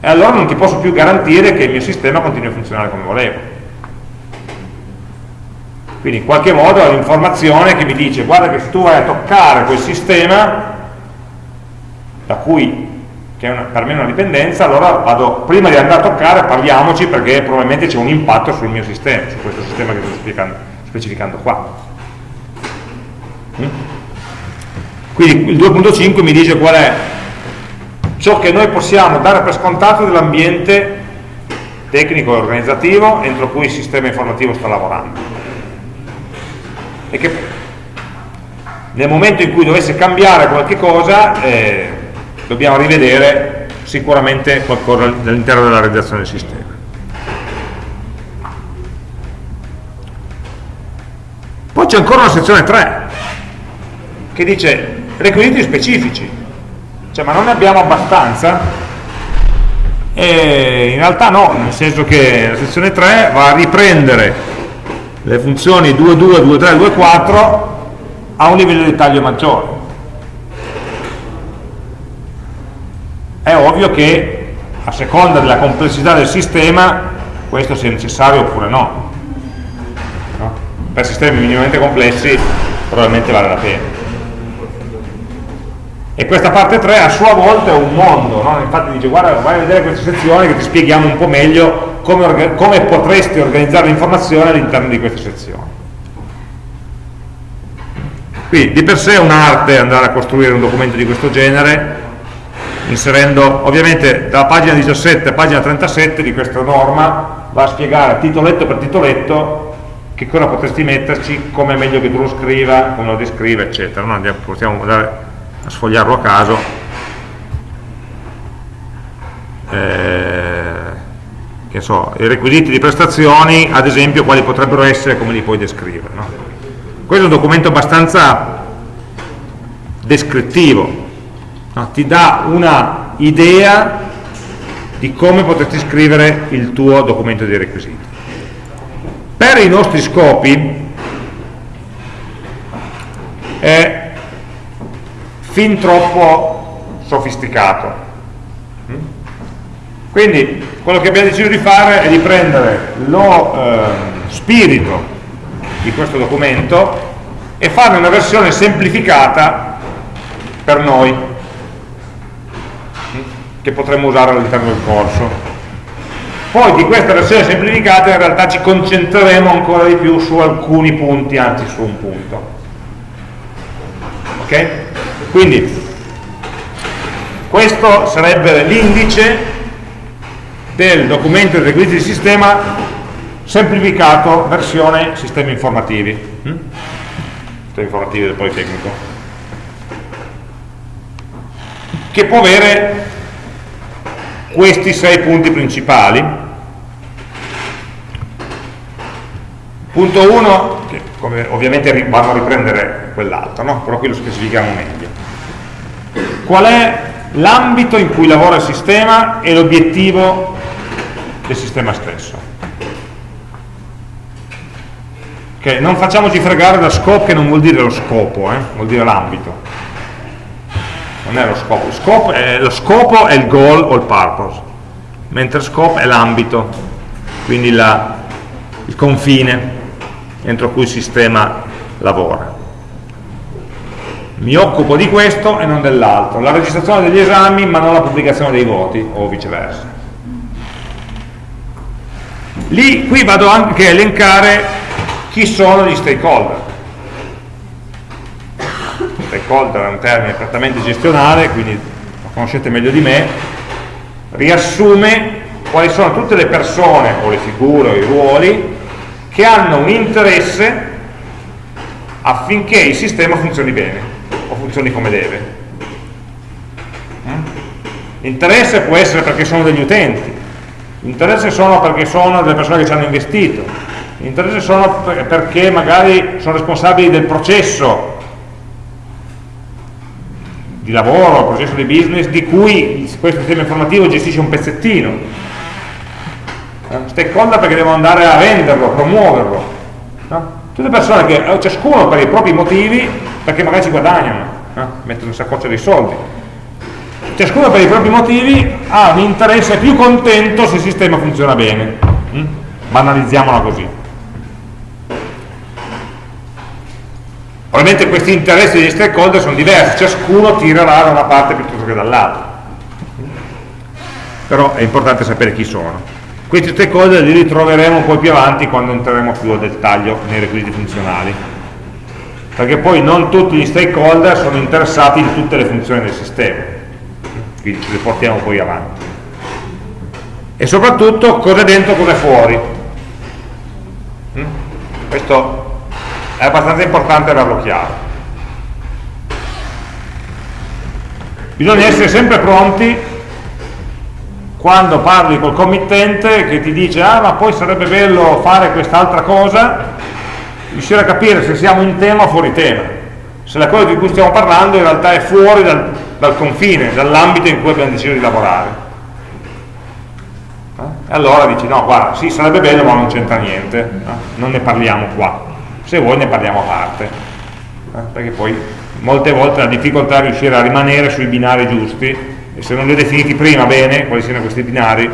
e allora non ti posso più garantire che il mio sistema continui a funzionare come volevo quindi in qualche modo ho l'informazione che mi dice guarda che se tu vai a toccare quel sistema da cui che è una, per me è una dipendenza allora vado, prima di andare a toccare parliamoci perché probabilmente c'è un impatto sul mio sistema su questo sistema che sto specificando qua mm? Quindi il 2.5 mi dice qual è ciò che noi possiamo dare per scontato dell'ambiente tecnico e organizzativo entro cui il sistema informativo sta lavorando. E che nel momento in cui dovesse cambiare qualche cosa eh, dobbiamo rivedere sicuramente qualcosa all'interno della realizzazione del sistema. Poi c'è ancora una sezione 3 che dice requisiti specifici, cioè ma non ne abbiamo abbastanza? E in realtà no, nel senso che la sezione 3 va a riprendere le funzioni 2.2, 2.3, 2.4 a un livello di dettaglio maggiore. È ovvio che a seconda della complessità del sistema questo sia necessario oppure no. no? Per sistemi minimamente complessi probabilmente vale la pena e questa parte 3 a sua volta è un mondo, no? infatti dice guarda vai a vedere queste sezioni che ti spieghiamo un po' meglio come, come potresti organizzare l'informazione all'interno di queste sezioni. Quindi di per sé è un'arte andare a costruire un documento di questo genere, inserendo ovviamente dalla pagina 17 a pagina 37 di questa norma va a spiegare titoletto per titoletto che cosa potresti metterci, come è meglio che tu lo scriva, come lo descriva, eccetera. No? Andiamo, possiamo dare a sfogliarlo a caso eh, che so, i requisiti di prestazioni ad esempio quali potrebbero essere come li puoi descrivere no? questo è un documento abbastanza descrittivo no? ti dà una idea di come potresti scrivere il tuo documento di requisiti per i nostri scopi è fin troppo sofisticato. Quindi quello che abbiamo deciso di fare è di prendere lo eh, spirito di questo documento e farne una versione semplificata per noi, mm? che potremmo usare all'interno del corso. Poi di questa versione semplificata in realtà ci concentreremo ancora di più su alcuni punti, anzi su un punto. Ok? Quindi questo sarebbe l'indice del documento di requisiti di sistema semplificato versione sistemi informativi. Mm? Sistemi informativi del Politecnico. Che può avere questi sei punti principali. Punto 1, che ovviamente vanno a riprendere quell'altro, no? però qui lo specifichiamo meglio qual è l'ambito in cui lavora il sistema e l'obiettivo del sistema stesso. Okay, non facciamoci fregare da scope che non vuol dire lo scopo, eh? vuol dire l'ambito. Non è lo scopo. Lo scopo è, lo scopo è il goal o il purpose, mentre scope è l'ambito, quindi la, il confine entro cui il sistema lavora mi occupo di questo e non dell'altro, la registrazione degli esami ma non la pubblicazione dei voti o viceversa. Lì, qui vado anche a elencare chi sono gli stakeholder. Stakeholder è un termine prettamente gestionale, quindi lo conoscete meglio di me, riassume quali sono tutte le persone o le figure o i ruoli che hanno un interesse affinché il sistema funzioni bene o funzioni come deve. L'interesse può essere perché sono degli utenti, l'interesse sono perché sono delle persone che ci hanno investito, l'interesse sono perché magari sono responsabili del processo di lavoro, processo di business di cui questo sistema informativo gestisce un pezzettino. Eh, stakeholder perché devono andare a venderlo, promuoverlo. No? Tutte persone che, eh, ciascuno per i propri motivi, perché magari ci guadagnano, no? mettono in saccoccia dei soldi. Ciascuno per i propri motivi ha un interesse più contento se il sistema funziona bene. Mm? Banalizziamola così. Ovviamente questi interessi degli stakeholder sono diversi, ciascuno tirerà da una parte piuttosto che dall'altra. Però è importante sapere chi sono. Questi stakeholder li ritroveremo poi più avanti quando entreremo più nel dettaglio nei requisiti funzionali. Perché poi non tutti gli stakeholder sono interessati in tutte le funzioni del sistema. Le portiamo poi avanti. E soprattutto cosa è dentro, cosa è fuori. Mm? Questo è abbastanza importante averlo chiaro. Bisogna essere sempre pronti quando parli col committente che ti dice ah ma poi sarebbe bello fare quest'altra cosa, riuscire a capire se siamo in tema o fuori tema, se la cosa di cui stiamo parlando in realtà è fuori dal, dal confine, dall'ambito in cui abbiamo deciso di lavorare. Eh? Allora dici no guarda, sì sarebbe bello ma non c'entra niente, eh? non ne parliamo qua se vuoi ne parliamo a parte eh? perché poi molte volte la difficoltà è riuscire a rimanere sui binari giusti e se non li ho definiti prima bene quali siano questi binari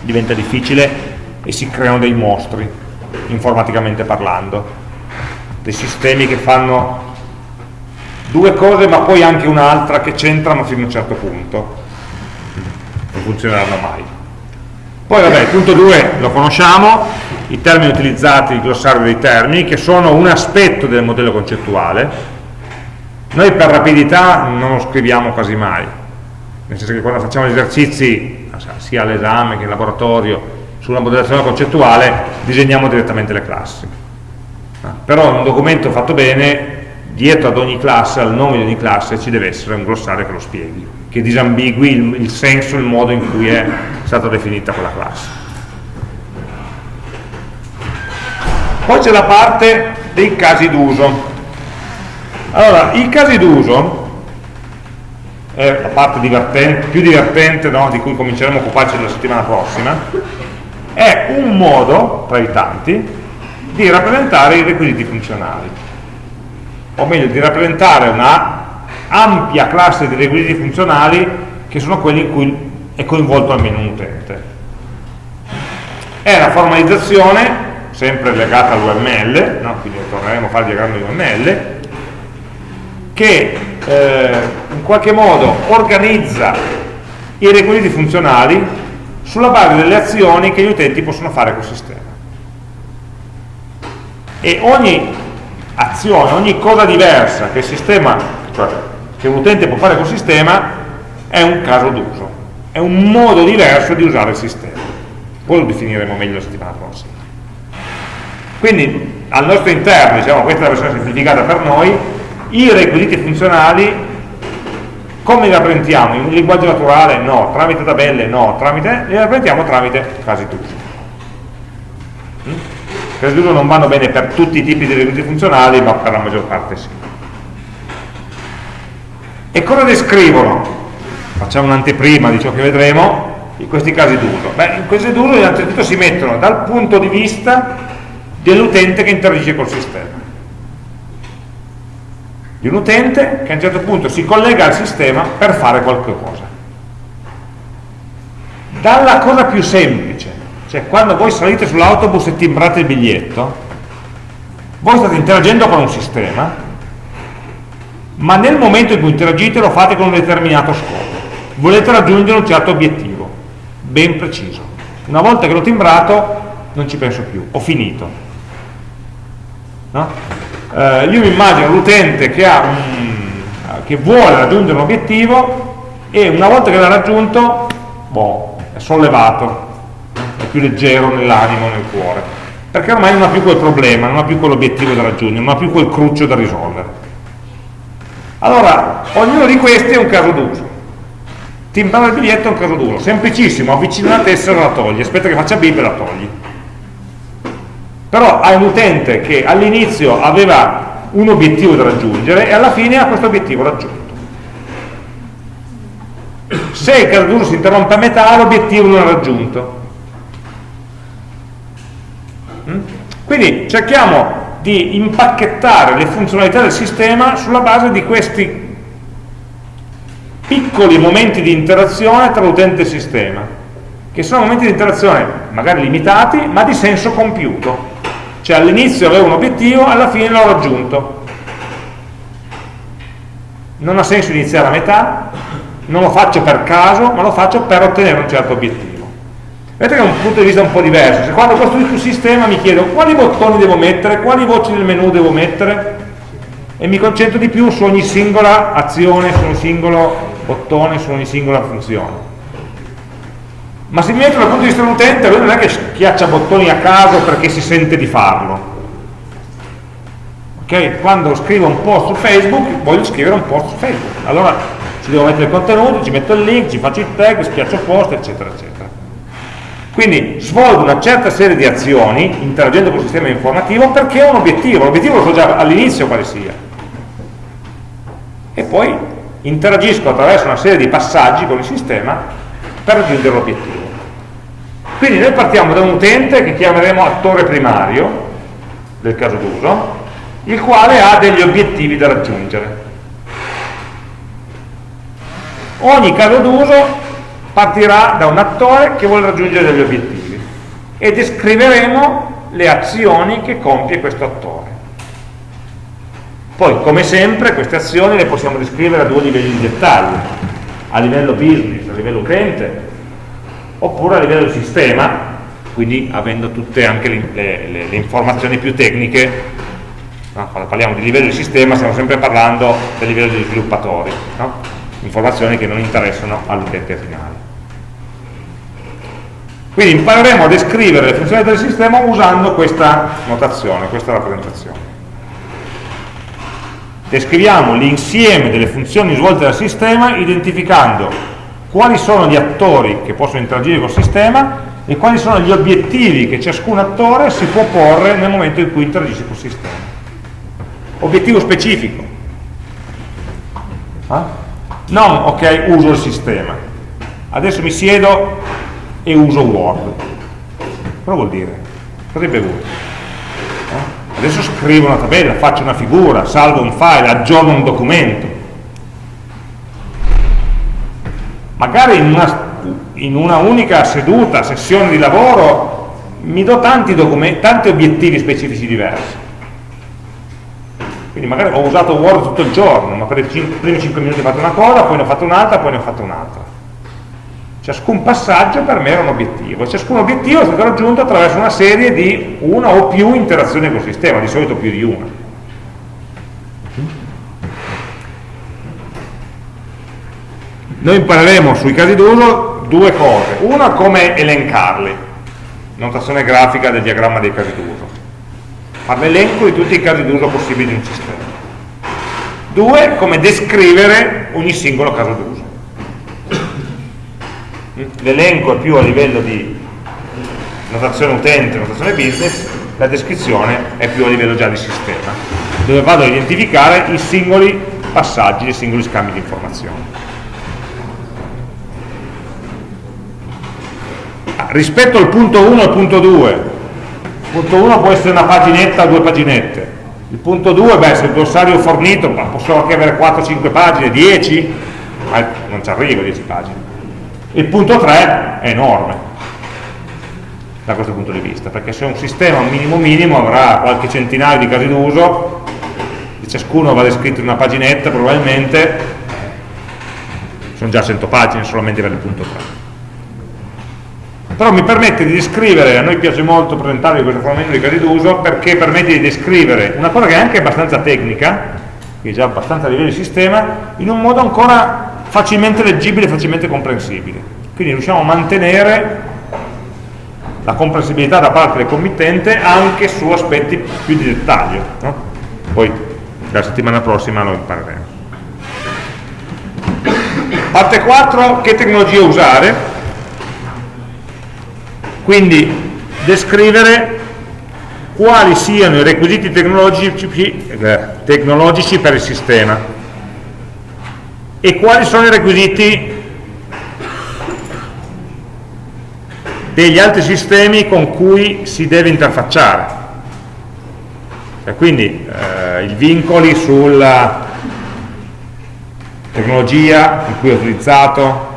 diventa difficile e si creano dei mostri informaticamente parlando dei sistemi che fanno due cose ma poi anche un'altra che c'entrano fino a un certo punto non funzioneranno mai poi vabbè, il punto 2 lo conosciamo, i termini utilizzati, il glossario dei termini, che sono un aspetto del modello concettuale. Noi per rapidità non lo scriviamo quasi mai, nel senso che quando facciamo gli esercizi, sia all'esame che in laboratorio, sulla modellazione concettuale, disegniamo direttamente le classi. Però in un documento fatto bene, dietro ad ogni classe, al nome di ogni classe, ci deve essere un glossario che lo spieghi che disambigui il, il senso, il modo in cui è stata definita quella classe. Poi c'è la parte dei casi d'uso. Allora, i casi d'uso è la parte divertente, più divertente no, di cui cominceremo a occuparci la settimana prossima, è un modo, tra i tanti, di rappresentare i requisiti funzionali, o meglio, di rappresentare una ampia classe di requisiti funzionali che sono quelli in cui è coinvolto almeno un utente. È una formalizzazione, sempre legata all'UML, no? quindi torneremo a fare il diagramma di UML, che eh, in qualche modo organizza i requisiti funzionali sulla base delle azioni che gli utenti possono fare col sistema. E ogni azione, ogni cosa diversa che sistema, cioè che un utente può fare col sistema è un caso d'uso, è un modo diverso di usare il sistema. Poi lo definiremo meglio la settimana prossima. Quindi al nostro interno, diciamo, questa è la versione semplificata per noi, i requisiti funzionali come li rappresentiamo? In un linguaggio naturale? No. Tramite tabelle? No. Tramite, li rappresentiamo tramite casi d'uso. Casi d'uso non vanno bene per tutti i tipi di requisiti funzionali, ma per la maggior parte sì. E cosa descrivono? Facciamo un'anteprima di ciò che vedremo, in questi casi d'uso. Beh, in questi d'uso innanzitutto si mettono dal punto di vista dell'utente che interagisce col sistema. Di un utente che a un certo punto si collega al sistema per fare qualche cosa. Dalla cosa più semplice, cioè quando voi salite sull'autobus e timbrate il biglietto, voi state interagendo con un sistema ma nel momento in cui interagite lo fate con un determinato scopo volete raggiungere un certo obiettivo ben preciso Una volta che l'ho timbrato non ci penso più, ho finito. No? Eh, io mi immagino l'utente che, che, vuole raggiungere un obiettivo e una volta che l'ha raggiunto, boh, è sollevato, più leggero nell'animo, nel cuore, perché ormai non ha più quel problema, non ha più quell'obiettivo da raggiungere, non ha più quel cruccio da risolvere. Allora, ognuno di questi è un caso d'uso. Timbrare il biglietto è un caso d'uso, semplicissimo, avvicina la tessera e la togli, aspetta che faccia bip e la togli. Però hai un utente che all'inizio aveva un obiettivo da raggiungere e alla fine ha questo obiettivo raggiunto. Se il caso d'uso si interrompe a metà, l'obiettivo non è raggiunto. Mm? Quindi cerchiamo di impacchettare le funzionalità del sistema sulla base di questi piccoli momenti di interazione tra utente e sistema, che sono momenti di interazione magari limitati, ma di senso compiuto. Cioè all'inizio avevo un obiettivo, alla fine l'ho raggiunto. Non ha senso iniziare a metà, non lo faccio per caso, ma lo faccio per ottenere un certo obiettivo. Vedete che è un punto di vista un po' diverso. Se quando costruisco un sistema mi chiedo quali bottoni devo mettere, quali voci del menu devo mettere e mi concentro di più su ogni singola azione, su ogni singolo bottone, su ogni singola funzione. Ma se mi metto dal punto di vista dell'utente, lui non è che schiaccia bottoni a caso perché si sente di farlo. Okay? Quando scrivo un post su Facebook, voglio scrivere un post su Facebook. Allora ci devo mettere il contenuto, ci metto il link, ci faccio il tag, schiaccio post, eccetera, eccetera. Quindi svolgo una certa serie di azioni interagendo con il sistema informativo perché ho un obiettivo, l'obiettivo lo so già all'inizio quale sia. E poi interagisco attraverso una serie di passaggi con il sistema per raggiungere l'obiettivo. Quindi noi partiamo da un utente che chiameremo attore primario del caso d'uso, il quale ha degli obiettivi da raggiungere. Ogni caso d'uso partirà da un attore che vuole raggiungere degli obiettivi e descriveremo le azioni che compie questo attore. Poi, come sempre, queste azioni le possiamo descrivere a due livelli di dettaglio, a livello business, a livello utente, oppure a livello sistema, quindi avendo tutte anche le, le, le informazioni più tecniche, no? quando parliamo di livello di sistema stiamo sempre parlando del livello degli sviluppatori, no? informazioni che non interessano all'utente finale. Quindi impareremo a descrivere le funzioni del sistema usando questa notazione, questa rappresentazione. Descriviamo l'insieme delle funzioni svolte dal sistema identificando quali sono gli attori che possono interagire col sistema e quali sono gli obiettivi che ciascun attore si può porre nel momento in cui interagisce col sistema. Obiettivo specifico. Eh? Non, ok, uso il sistema. Adesso mi siedo e uso Word. Cosa vuol dire? Cosa è bevuto? Eh? Adesso scrivo una tabella, faccio una figura, salvo un file, aggiorno un documento. Magari in una, in una unica seduta, sessione di lavoro, mi do tanti, tanti obiettivi specifici diversi. Quindi magari ho usato Word tutto il giorno, ma per i primi 5 minuti ho fatto una cosa, poi ne ho fatto un'altra, poi ne ho fatto un'altra. Ciascun passaggio per me era un obiettivo e ciascun obiettivo è stato raggiunto attraverso una serie di una o più interazioni col sistema, di solito più di una. Noi impareremo sui casi d'uso due cose. Una, come elencarli, notazione grafica del diagramma dei casi d'uso. Fare l'elenco di tutti i casi d'uso possibili di un sistema. Due, come descrivere ogni singolo caso d'uso l'elenco è più a livello di notazione utente, notazione business, la descrizione è più a livello già di sistema, dove vado a identificare i singoli passaggi, i singoli scambi di informazioni. Ah, rispetto al punto 1 e al punto 2, il punto 1 può essere una paginetta o due paginette, il punto 2, beh, se il glossario fornito, posso anche avere 4-5 pagine, 10, ma non ci arrivo a 10 pagine il punto 3 è enorme da questo punto di vista, perché se un sistema minimo minimo avrà qualche centinaio di casi d'uso, di ciascuno va descritto in una paginetta probabilmente, sono già 100 pagine solamente per il punto 3. però mi permette di descrivere, a noi piace molto presentarvi questa forma di casi d'uso perché permette di descrivere una cosa che è anche abbastanza tecnica, che è già abbastanza a livello di sistema, in un modo ancora facilmente leggibile e facilmente comprensibile. Quindi riusciamo a mantenere la comprensibilità da parte del committente anche su aspetti più di dettaglio. No? Poi la settimana prossima lo impareremo. Parte 4, che tecnologia usare? Quindi descrivere quali siano i requisiti tecnologici, tecnologici per il sistema e quali sono i requisiti degli altri sistemi con cui si deve interfacciare. E quindi eh, i vincoli sulla tecnologia in cui è utilizzato,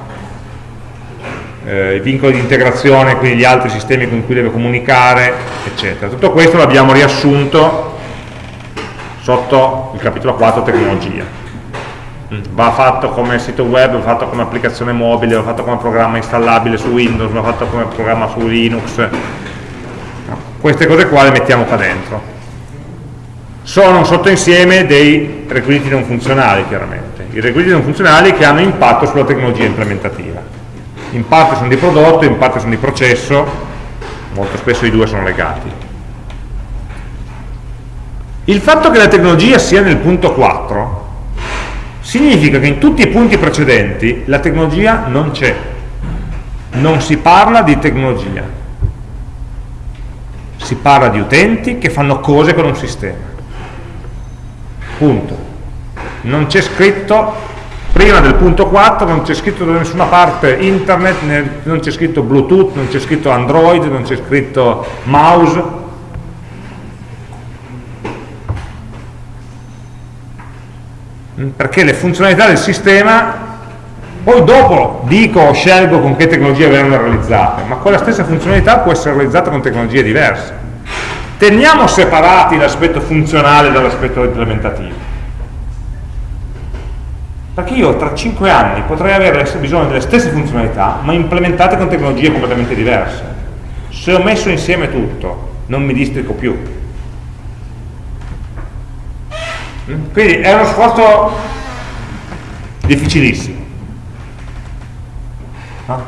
eh, i vincoli di integrazione, quindi gli altri sistemi con cui deve comunicare, eccetera. Tutto questo l'abbiamo riassunto sotto il capitolo 4 tecnologia va fatto come sito web, va fatto come applicazione mobile, va fatto come programma installabile su Windows, va fatto come programma su Linux. Queste cose qua le mettiamo qua dentro. Sono un sottoinsieme dei requisiti non funzionali, chiaramente. I requisiti non funzionali che hanno impatto sulla tecnologia implementativa. In parte sono di prodotto, in parte sono di processo, molto spesso i due sono legati. Il fatto che la tecnologia sia nel punto 4 significa che in tutti i punti precedenti la tecnologia non c'è, non si parla di tecnologia, si parla di utenti che fanno cose con un sistema. Punto. Non c'è scritto, prima del punto 4 non c'è scritto da nessuna parte internet, non c'è scritto bluetooth, non c'è scritto android, non c'è scritto mouse, perché le funzionalità del sistema poi dopo dico o scelgo con che tecnologie verranno realizzate, ma quella stessa funzionalità può essere realizzata con tecnologie diverse. Teniamo separati l'aspetto funzionale dall'aspetto implementativo. Perché io tra 5 anni potrei avere bisogno delle stesse funzionalità, ma implementate con tecnologie completamente diverse. Se ho messo insieme tutto, non mi districo più Quindi è uno sforzo difficilissimo.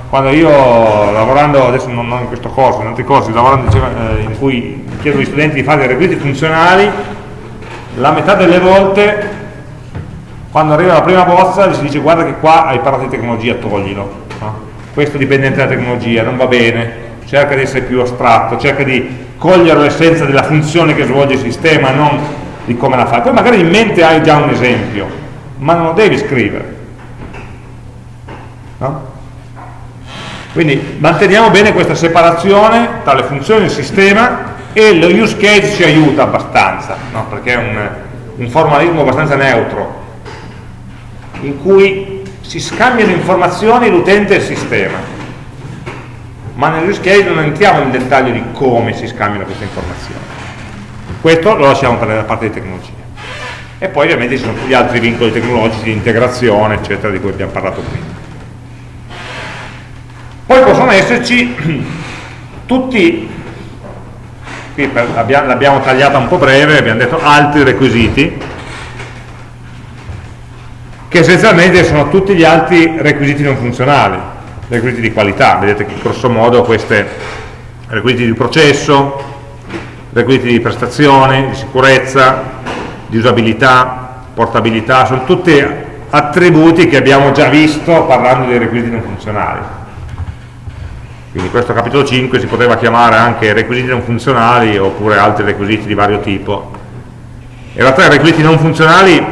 Quando io lavorando, adesso non, non in questo corso, in altri corsi, lavorando eh, in cui chiedo agli studenti di fare dei requisiti funzionali, la metà delle volte quando arriva la prima bozza gli si dice guarda che qua hai parlato di tecnologia, toglilo. No? Questo dipendente dalla tecnologia, non va bene, cerca di essere più astratto, cerca di cogliere l'essenza della funzione che svolge il sistema, non di come la fai. Poi magari in mente hai già un esempio, ma non lo devi scrivere. No? Quindi manteniamo bene questa separazione tra le funzioni del sistema e lo use case ci aiuta abbastanza, no? perché è un, un formalismo abbastanza neutro, in cui si scambiano informazioni l'utente e il sistema, ma nell'use case non entriamo nel dettaglio di come si scambiano queste informazioni. Questo lo lasciamo per la parte di tecnologia. E poi ovviamente ci sono tutti gli altri vincoli tecnologici di integrazione, eccetera, di cui abbiamo parlato prima. Poi possono esserci tutti, qui l'abbiamo tagliata un po' breve, abbiamo detto altri requisiti, che essenzialmente sono tutti gli altri requisiti non funzionali, requisiti di qualità, vedete che grosso modo questi requisiti di processo, requisiti di prestazione, di sicurezza, di usabilità, portabilità, sono tutti attributi che abbiamo già visto parlando dei requisiti non funzionali. Quindi questo capitolo 5 si poteva chiamare anche requisiti non funzionali oppure altri requisiti di vario tipo. In realtà i requisiti non funzionali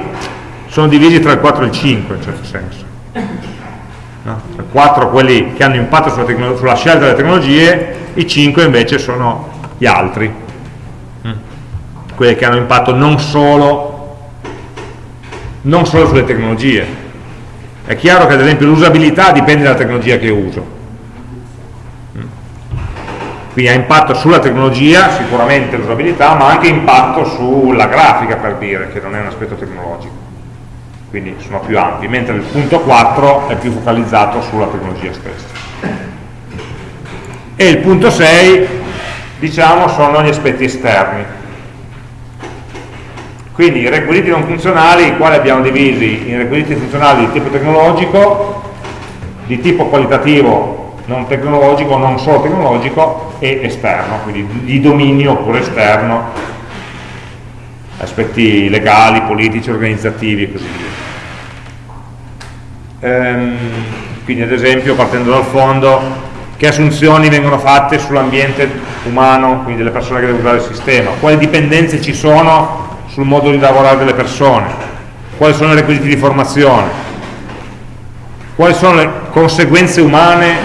sono divisi tra il 4 e il 5 in certo senso. No? Il 4 quelli che hanno impatto sulla, sulla scelta delle tecnologie, i 5 invece sono gli altri, quelle che hanno impatto non solo, non solo sulle tecnologie. È chiaro che ad esempio l'usabilità dipende dalla tecnologia che uso. Quindi ha impatto sulla tecnologia, sicuramente l'usabilità, ma anche impatto sulla grafica per dire, che non è un aspetto tecnologico. Quindi sono più ampi, mentre il punto 4 è più focalizzato sulla tecnologia stessa. e il punto 6 diciamo sono gli aspetti esterni quindi i requisiti non funzionali i quali abbiamo divisi in requisiti funzionali di tipo tecnologico di tipo qualitativo non tecnologico, non solo tecnologico e esterno, quindi di dominio oppure esterno. Aspetti legali, politici, organizzativi e così via. Ehm, quindi ad esempio partendo dal fondo che assunzioni vengono fatte sull'ambiente umano, quindi delle persone che devono usare il sistema, quali dipendenze ci sono sul modo di lavorare delle persone, quali sono i requisiti di formazione, quali sono le conseguenze umane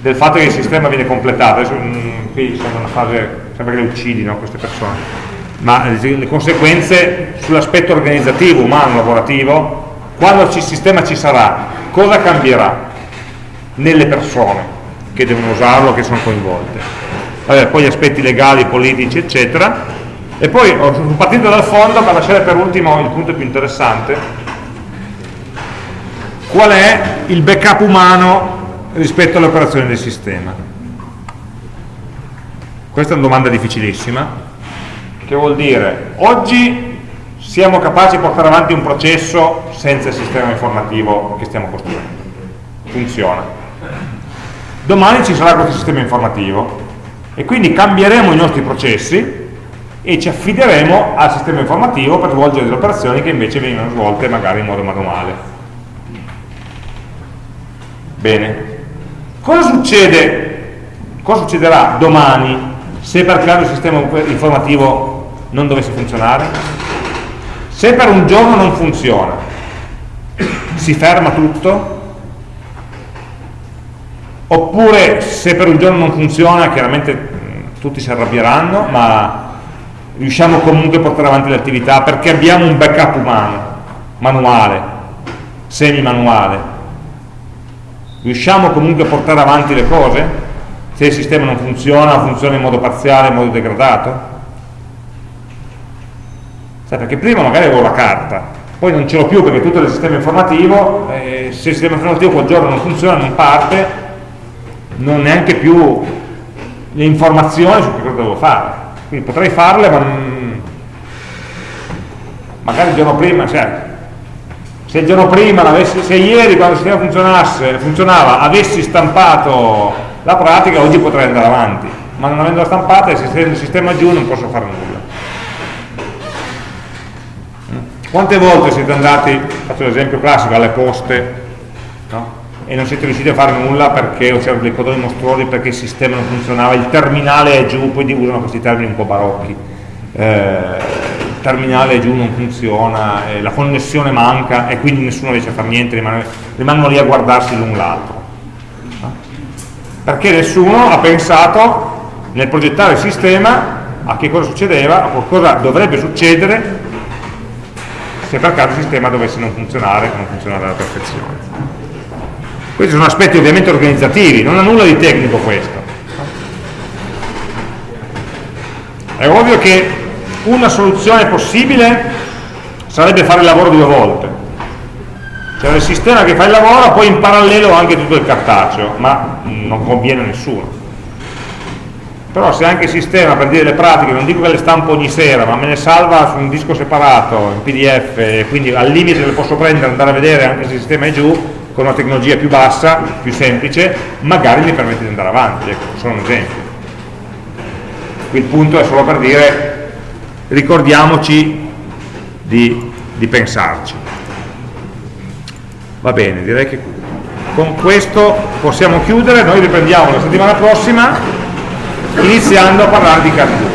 del fatto che il sistema viene completato. Adesso, mh, qui sembra una fase, sembra che le uccidi no, queste persone, ma le conseguenze sull'aspetto organizzativo, umano, lavorativo, quando il sistema ci sarà, cosa cambierà nelle persone? che devono usarlo, che sono coinvolte. Vabbè, poi gli aspetti legali, politici, eccetera. E poi, partendo dal fondo, per lasciare per ultimo il punto più interessante, qual è il backup umano rispetto alle operazioni del sistema? Questa è una domanda difficilissima, che vuol dire, oggi siamo capaci di portare avanti un processo senza il sistema informativo che stiamo costruendo. Funziona domani ci sarà questo sistema informativo e quindi cambieremo i nostri processi e ci affideremo al sistema informativo per svolgere delle operazioni che invece vengono svolte magari in modo manuale. Bene. Cosa succede? Cosa succederà domani se per caso il sistema informativo non dovesse funzionare? Se per un giorno non funziona, si ferma tutto? oppure se per un giorno non funziona chiaramente tutti si arrabbieranno ma riusciamo comunque a portare avanti le attività perché abbiamo un backup umano manuale semi manuale riusciamo comunque a portare avanti le cose? Se il sistema non funziona funziona in modo parziale in modo degradato? Sai, perché prima magari avevo la carta poi non ce l'ho più perché tutto è il sistema informativo eh, se il sistema informativo quel giorno non funziona non parte non ho neanche più le informazioni su che cosa devo fare quindi potrei farle ma non... magari il giorno prima cioè, se il giorno prima se ieri quando il sistema funzionasse, funzionava avessi stampato la pratica oggi potrei andare avanti. Ma non avendola stampata se il sistema giù non posso fare nulla. Quante volte siete andati, faccio l'esempio classico, alle poste? E non siete riusciti a fare nulla perché c'erano dei codoni mostruosi perché il sistema non funzionava, il terminale è giù, poi usano questi termini un po' barocchi, eh, il terminale è giù, non funziona, eh, la connessione manca e quindi nessuno riesce a fare niente, rimane, rimangono lì a guardarsi l'un l'altro. Perché nessuno ha pensato nel progettare il sistema a che cosa succedeva, a cosa dovrebbe succedere se per caso il sistema dovesse non funzionare, non funzionare alla perfezione. Questi sono aspetti ovviamente organizzativi, non ha nulla di tecnico questo. È ovvio che una soluzione possibile sarebbe fare il lavoro due volte. Cioè il sistema che fa il lavoro, poi in parallelo anche tutto il cartaceo, ma non conviene a nessuno. Però se anche il sistema, per dire le pratiche, non dico che le stampo ogni sera, ma me ne salva su un disco separato, in pdf, quindi al limite le posso prendere e andare a vedere anche se il sistema è giù, con una tecnologia più bassa, più semplice, magari mi permette di andare avanti, ecco, solo un esempio. Qui il punto è solo per dire, ricordiamoci di, di pensarci. Va bene, direi che con questo possiamo chiudere, noi riprendiamo la settimana prossima iniziando a parlare di Cartoon.